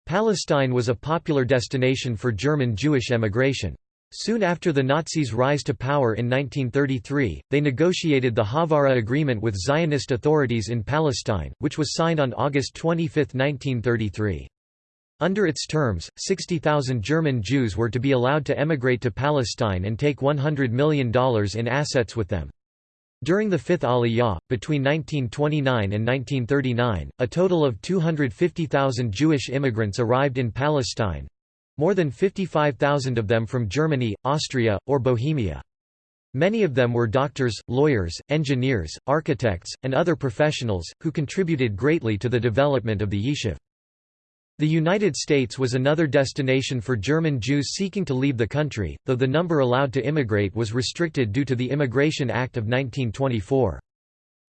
Palestine was a popular destination for German Jewish emigration. Soon after the Nazis' rise to power in 1933, they negotiated the Haavara Agreement with Zionist authorities in Palestine, which was signed on August 25, 1933. Under its terms, 60,000 German Jews were to be allowed to emigrate to Palestine and take $100 million in assets with them. During the Fifth Aliyah, between 1929 and 1939, a total of 250,000 Jewish immigrants arrived in Palestine, more than 55,000 of them from Germany, Austria, or Bohemia. Many of them were doctors, lawyers, engineers, architects, and other professionals, who contributed greatly to the development of the Yishuv. The United States was another destination for German Jews seeking to leave the country, though the number allowed to immigrate was restricted due to the Immigration Act of 1924.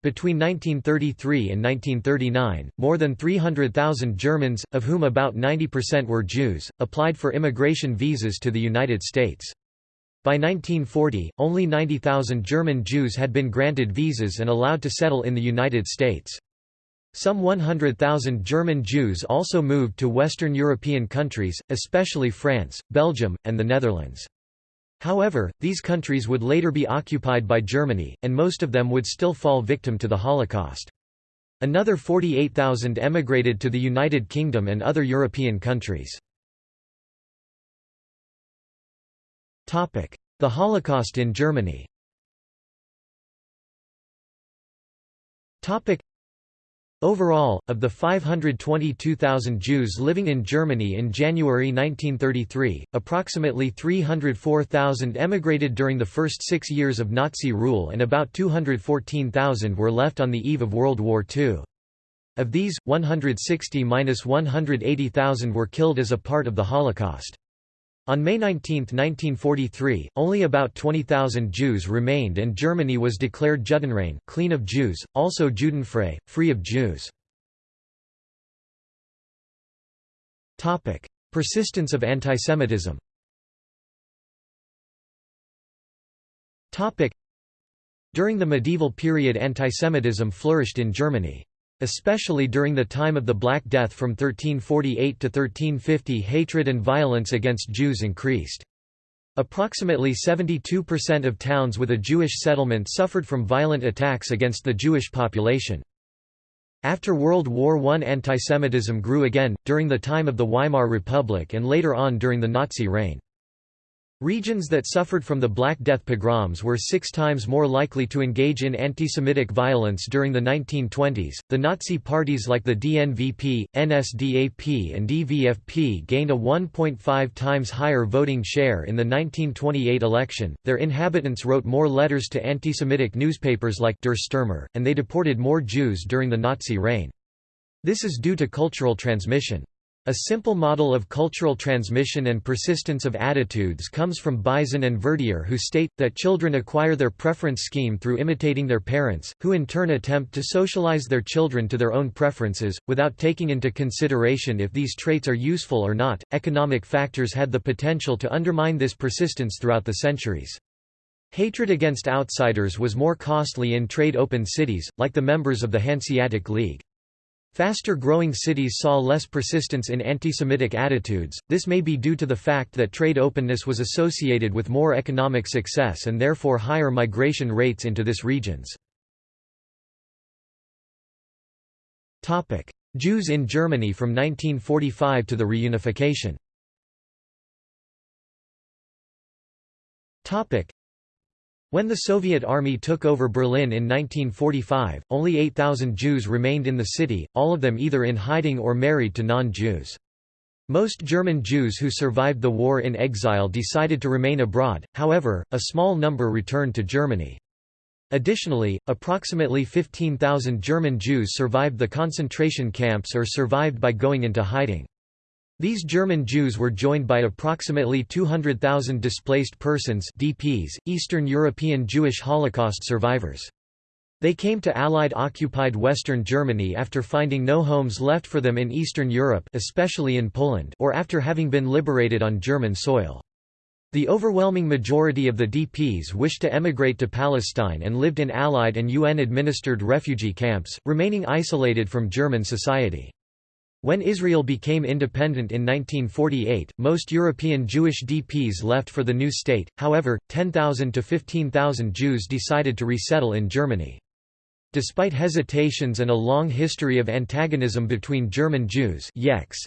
Between 1933 and 1939, more than 300,000 Germans, of whom about 90% were Jews, applied for immigration visas to the United States. By 1940, only 90,000 German Jews had been granted visas and allowed to settle in the United States. Some 100,000 German Jews also moved to Western European countries, especially France, Belgium, and the Netherlands. However, these countries would later be occupied by Germany, and most of them would still fall victim to the Holocaust. Another 48,000 emigrated to the United Kingdom and other European countries. The Holocaust in Germany Overall, of the 522,000 Jews living in Germany in January 1933, approximately 304,000 emigrated during the first six years of Nazi rule and about 214,000 were left on the eve of World War II. Of these, 160–180,000 were killed as a part of the Holocaust. On May 19, 1943, only about 20,000 Jews remained and Germany was declared Judenrein clean of Jews, also Judenfrei, free of Jews. Persistence of antisemitism During the medieval period antisemitism flourished in Germany. Especially during the time of the Black Death from 1348 to 1350 hatred and violence against Jews increased. Approximately 72% of towns with a Jewish settlement suffered from violent attacks against the Jewish population. After World War I antisemitism grew again, during the time of the Weimar Republic and later on during the Nazi reign. Regions that suffered from the Black Death pogroms were six times more likely to engage in anti-Semitic violence during the 1920s. The Nazi parties like the DNVP, NSDAP, and DVFP gained a 1.5 times higher voting share in the 1928 election. Their inhabitants wrote more letters to anti-Semitic newspapers like Der Stürmer, and they deported more Jews during the Nazi reign. This is due to cultural transmission. A simple model of cultural transmission and persistence of attitudes comes from Bisin and Verdier who state, that children acquire their preference scheme through imitating their parents, who in turn attempt to socialize their children to their own preferences, without taking into consideration if these traits are useful or not. Economic factors had the potential to undermine this persistence throughout the centuries. Hatred against outsiders was more costly in trade-open cities, like the members of the Hanseatic League. Faster-growing cities saw less persistence in anti-Semitic attitudes, this may be due to the fact that trade openness was associated with more economic success and therefore higher migration rates into this regions. Jews in Germany from 1945 to the reunification when the Soviet army took over Berlin in 1945, only 8,000 Jews remained in the city, all of them either in hiding or married to non-Jews. Most German Jews who survived the war in exile decided to remain abroad, however, a small number returned to Germany. Additionally, approximately 15,000 German Jews survived the concentration camps or survived by going into hiding. These German Jews were joined by approximately 200,000 displaced persons DPs, Eastern European Jewish Holocaust survivors. They came to Allied-occupied Western Germany after finding no homes left for them in Eastern Europe especially in Poland or after having been liberated on German soil. The overwhelming majority of the DPs wished to emigrate to Palestine and lived in Allied and UN-administered refugee camps, remaining isolated from German society. When Israel became independent in 1948, most European Jewish DPs left for the new state, however, 10,000 to 15,000 Jews decided to resettle in Germany. Despite hesitations and a long history of antagonism between German Jews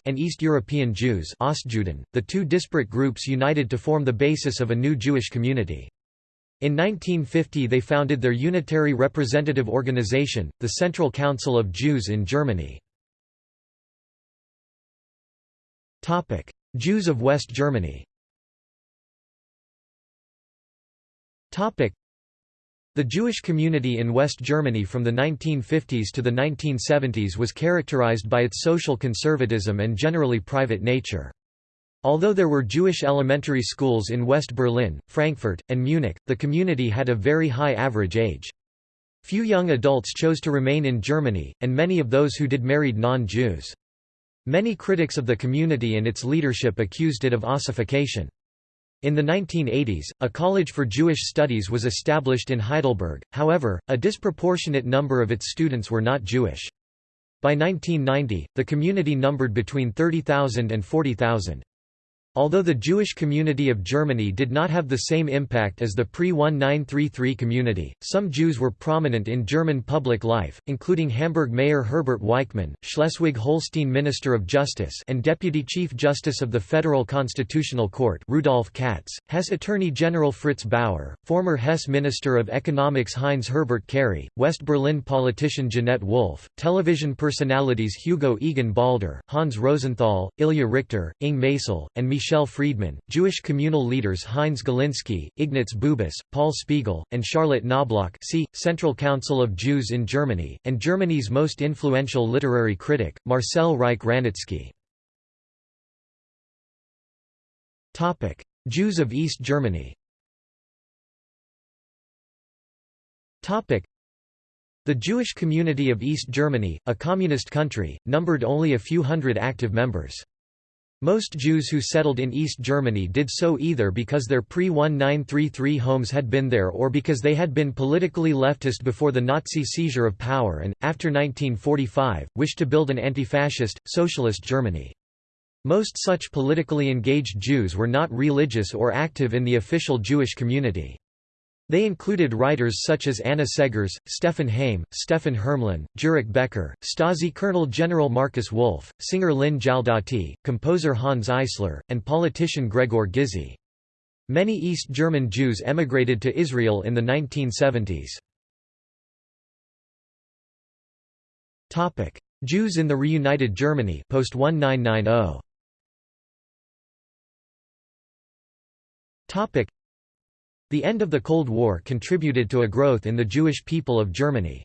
and East European Jews the two disparate groups united to form the basis of a new Jewish community. In 1950 they founded their unitary representative organization, the Central Council of Jews in Germany. Jews of West Germany the Jewish community in West Germany from the 1950s to the 1970s was characterized by its social conservatism and generally private nature. Although there were Jewish elementary schools in West Berlin, Frankfurt, and Munich, the community had a very high average age. Few young adults chose to remain in Germany, and many of those who did married non-Jews. Many critics of the community and its leadership accused it of ossification. In the 1980s, a College for Jewish Studies was established in Heidelberg, however, a disproportionate number of its students were not Jewish. By 1990, the community numbered between 30,000 and 40,000. Although the Jewish community of Germany did not have the same impact as the pre-1933 community, some Jews were prominent in German public life, including Hamburg Mayor Herbert Weichmann, Schleswig-Holstein Minister of Justice and Deputy Chief Justice of the Federal Constitutional Court Rudolf Katz, Hesse Attorney General Fritz Bauer, former Hesse Minister of Economics Heinz Herbert Karry, West Berlin politician Jeanette Wolff, television personalities Hugo Egon Balder, Hans Rosenthal, Ilja Richter, Inge Meysel, and Michel Michel Friedman, Jewish communal leaders Heinz Galinsky, Ignaz Bubis, Paul Spiegel, and Charlotte Knobloch see, Central Council of Jews in Germany, and Germany's most influential literary critic, Marcel Reich-Ranicki. Jews of East Germany the Jewish community of East Germany, a communist country, numbered only a few hundred active members. Most Jews who settled in East Germany did so either because their pre-1933 homes had been there or because they had been politically leftist before the Nazi seizure of power and, after 1945, wished to build an anti-fascist, socialist Germany. Most such politically engaged Jews were not religious or active in the official Jewish community. They included writers such as Anna Seghers, Stefan Heym, Stephan Hermlin, Jurek Becker, Stasi Colonel General Markus Wolf, singer Lin Jaldati, composer Hanns Eisler, and politician Gregor Gysi. Many East German Jews emigrated to Israel in the 1970s. Jews in the reunited Germany post 1990. The end of the Cold War contributed to a growth in the Jewish people of Germany.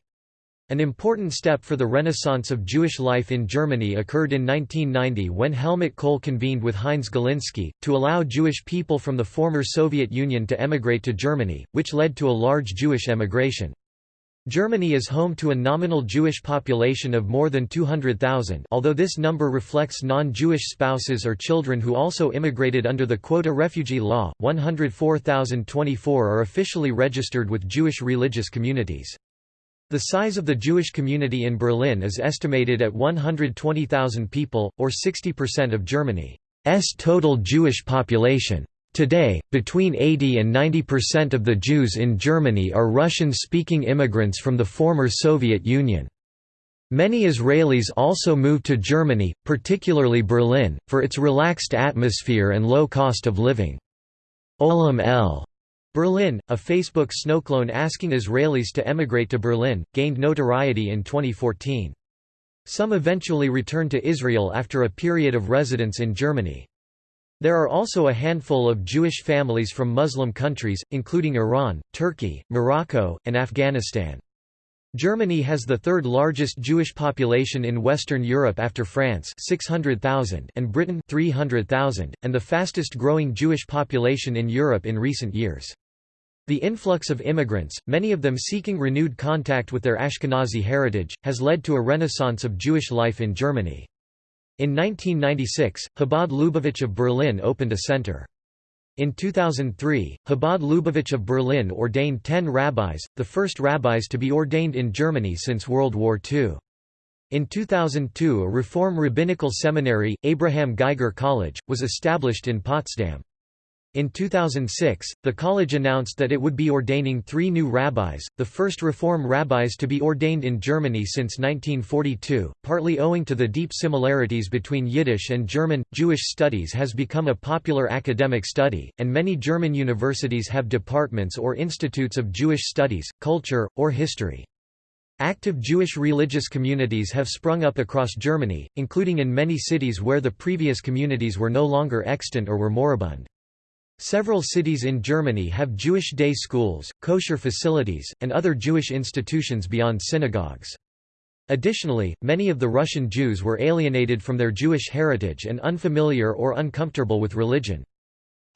An important step for the renaissance of Jewish life in Germany occurred in 1990 when Helmut Kohl convened with Heinz Galinsky, to allow Jewish people from the former Soviet Union to emigrate to Germany, which led to a large Jewish emigration. Germany is home to a nominal Jewish population of more than 200,000 although this number reflects non-Jewish spouses or children who also immigrated under the quota refugee law, 104,024 are officially registered with Jewish religious communities. The size of the Jewish community in Berlin is estimated at 120,000 people, or 60% of Germany's total Jewish population. Today, between 80 and 90% of the Jews in Germany are Russian-speaking immigrants from the former Soviet Union. Many Israelis also moved to Germany, particularly Berlin, for its relaxed atmosphere and low cost of living. Olam El Berlin, a Facebook snowclone asking Israelis to emigrate to Berlin, gained notoriety in 2014. Some eventually returned to Israel after a period of residence in Germany. There are also a handful of Jewish families from Muslim countries, including Iran, Turkey, Morocco, and Afghanistan. Germany has the third largest Jewish population in Western Europe after France 600,000 and Britain 300,000, and the fastest growing Jewish population in Europe in recent years. The influx of immigrants, many of them seeking renewed contact with their Ashkenazi heritage, has led to a renaissance of Jewish life in Germany. In 1996, Chabad Lubavitch of Berlin opened a center. In 2003, Chabad Lubavitch of Berlin ordained ten rabbis, the first rabbis to be ordained in Germany since World War II. In 2002 a Reform Rabbinical Seminary, Abraham Geiger College, was established in Potsdam. In 2006, the college announced that it would be ordaining three new rabbis, the first Reform rabbis to be ordained in Germany since 1942, partly owing to the deep similarities between Yiddish and German. Jewish studies has become a popular academic study, and many German universities have departments or institutes of Jewish studies, culture, or history. Active Jewish religious communities have sprung up across Germany, including in many cities where the previous communities were no longer extant or were moribund. Several cities in Germany have Jewish day schools, kosher facilities, and other Jewish institutions beyond synagogues. Additionally, many of the Russian Jews were alienated from their Jewish heritage and unfamiliar or uncomfortable with religion.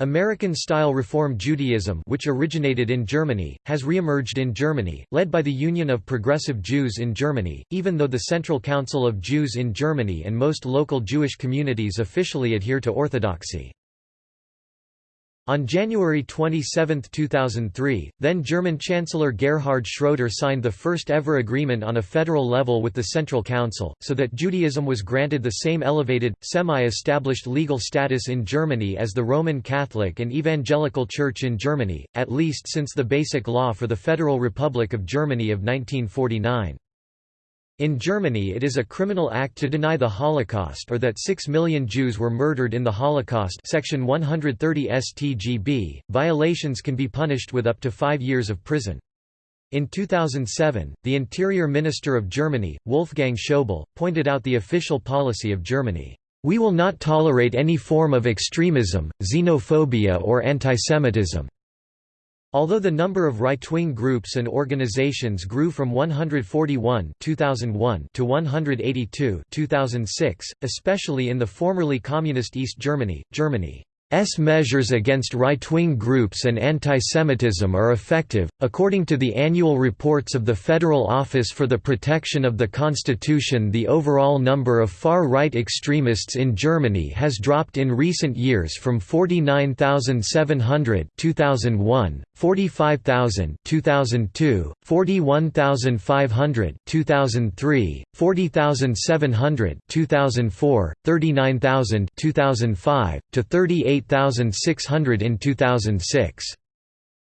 American-style Reform Judaism which originated in Germany, has re-emerged in Germany, led by the Union of Progressive Jews in Germany, even though the Central Council of Jews in Germany and most local Jewish communities officially adhere to Orthodoxy. On January 27, 2003, then-German Chancellor Gerhard Schroeder signed the first-ever agreement on a federal level with the Central Council, so that Judaism was granted the same elevated, semi-established legal status in Germany as the Roman Catholic and Evangelical Church in Germany, at least since the Basic Law for the Federal Republic of Germany of 1949. In Germany it is a criminal act to deny the Holocaust or that 6 million Jews were murdered in the Holocaust section 130 StGB. Violations can be punished with up to 5 years of prison. In 2007, the Interior Minister of Germany, Wolfgang Schäuble, pointed out the official policy of Germany. We will not tolerate any form of extremism, xenophobia or antisemitism. Although the number of right-wing groups and organizations grew from 141 2001 to 182 2006, especially in the formerly communist East Germany, Germany S measures against right-wing groups and anti-Semitism are effective. According to the annual reports of the Federal Office for the Protection of the Constitution, the overall number of far-right extremists in Germany has dropped in recent years from 49,700 2001, 45,000 2002, 41,500 2003, 40,700 2004, 39,000 2005 to 38,600 in 2006.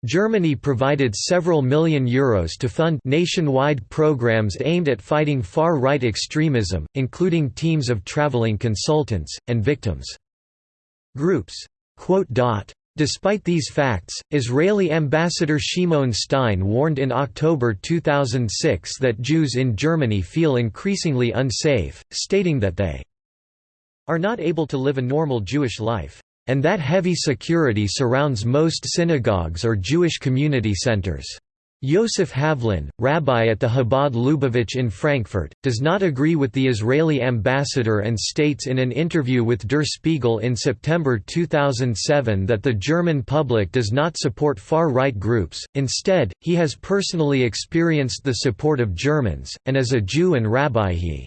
Germany provided several million euros to fund nationwide programs aimed at fighting far-right extremism, including teams of traveling consultants, and victims' groups. Despite these facts, Israeli ambassador Shimon Stein warned in October 2006 that Jews in Germany feel increasingly unsafe, stating that they are not able to live a normal Jewish life, and that heavy security surrounds most synagogues or Jewish community centers. Yosef Havlin, rabbi at the Chabad Lubavitch in Frankfurt, does not agree with the Israeli ambassador and states in an interview with Der Spiegel in September 2007 that the German public does not support far-right groups, instead, he has personally experienced the support of Germans, and as a Jew and rabbi he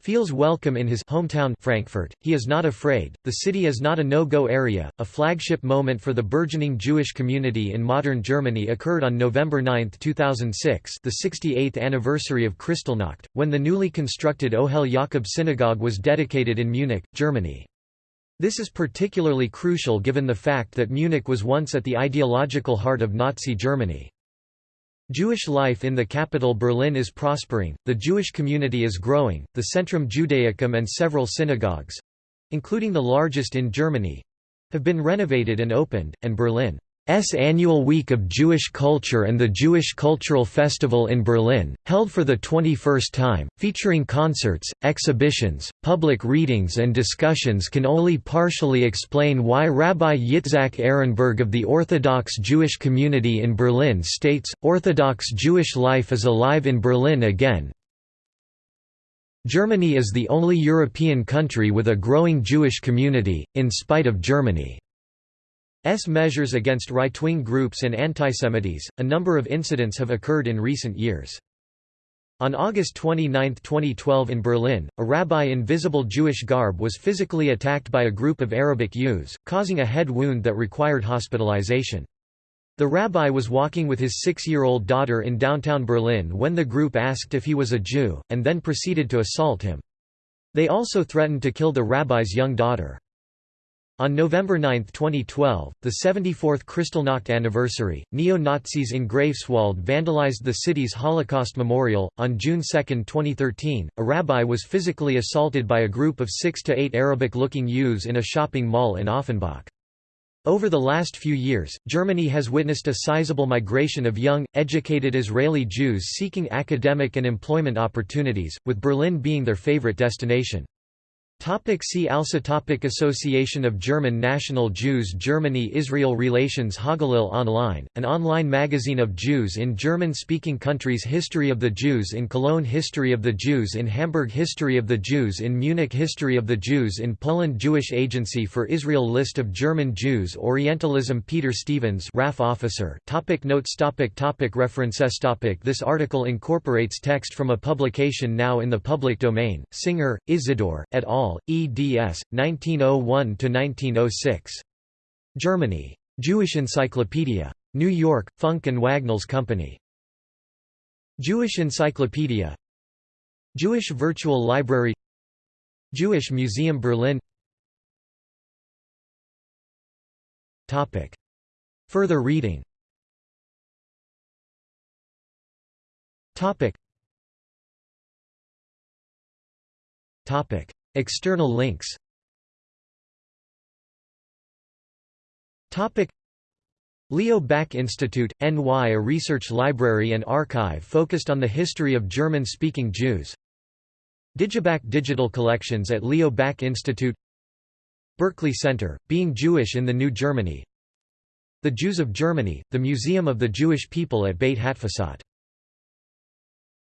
feels welcome in his hometown Frankfurt. He is not afraid. The city is not a no-go area. A flagship moment for the burgeoning Jewish community in modern Germany occurred on November 9, 2006, the 68th anniversary of Kristallnacht, when the newly constructed Ohel Jakob synagogue was dedicated in Munich, Germany. This is particularly crucial given the fact that Munich was once at the ideological heart of Nazi Germany. Jewish life in the capital Berlin is prospering, the Jewish community is growing, the Centrum Judaicum and several synagogues—including the largest in Germany—have been renovated and opened, and Berlin annual Week of Jewish Culture and the Jewish Cultural Festival in Berlin, held for the 21st time, featuring concerts, exhibitions, public readings and discussions can only partially explain why Rabbi Yitzhak Ehrenberg of the Orthodox Jewish community in Berlin states, Orthodox Jewish life is alive in Berlin again. Germany is the only European country with a growing Jewish community, in spite of Germany. S measures against right-wing groups and antisemites, a number of incidents have occurred in recent years. On August 29, 2012 in Berlin, a rabbi in visible Jewish garb was physically attacked by a group of Arabic youths, causing a head wound that required hospitalization. The rabbi was walking with his six-year-old daughter in downtown Berlin when the group asked if he was a Jew, and then proceeded to assault him. They also threatened to kill the rabbi's young daughter. On November 9, 2012, the 74th Kristallnacht anniversary, neo-Nazis in Greifswald vandalized the city's Holocaust memorial. On June 2, 2013, a rabbi was physically assaulted by a group of six to eight Arabic-looking youths in a shopping mall in Offenbach. Over the last few years, Germany has witnessed a sizable migration of young, educated Israeli Jews seeking academic and employment opportunities, with Berlin being their favorite destination. Topic see also topic Association of German National Jews Germany-Israel Relations Hagalil Online, an online magazine of Jews in German-speaking countries History of the Jews in Cologne History of the Jews in Hamburg History of the Jews in Munich History of the Jews in Poland Jewish Agency for Israel List of German Jews Orientalism Peter Stevens RAF officer. Topic Notes topic topic References topic This article incorporates text from a publication now in the public domain, Singer, Isidore, et al eds. 1901–1906. Germany. Jewish Encyclopedia. New York, Funk and Wagnalls Company. Jewish Encyclopedia Jewish Virtual Library Jewish Museum Berlin Topic. Further reading Topic. Topic. External links. Leo Baeck Institute, NY a research library and archive focused on the history of German-speaking Jews. DigiBaeck digital collections at Leo Baeck Institute. Berkeley Center, Being Jewish in the New Germany. The Jews of Germany, the Museum of the Jewish People at Beit Hatfutsot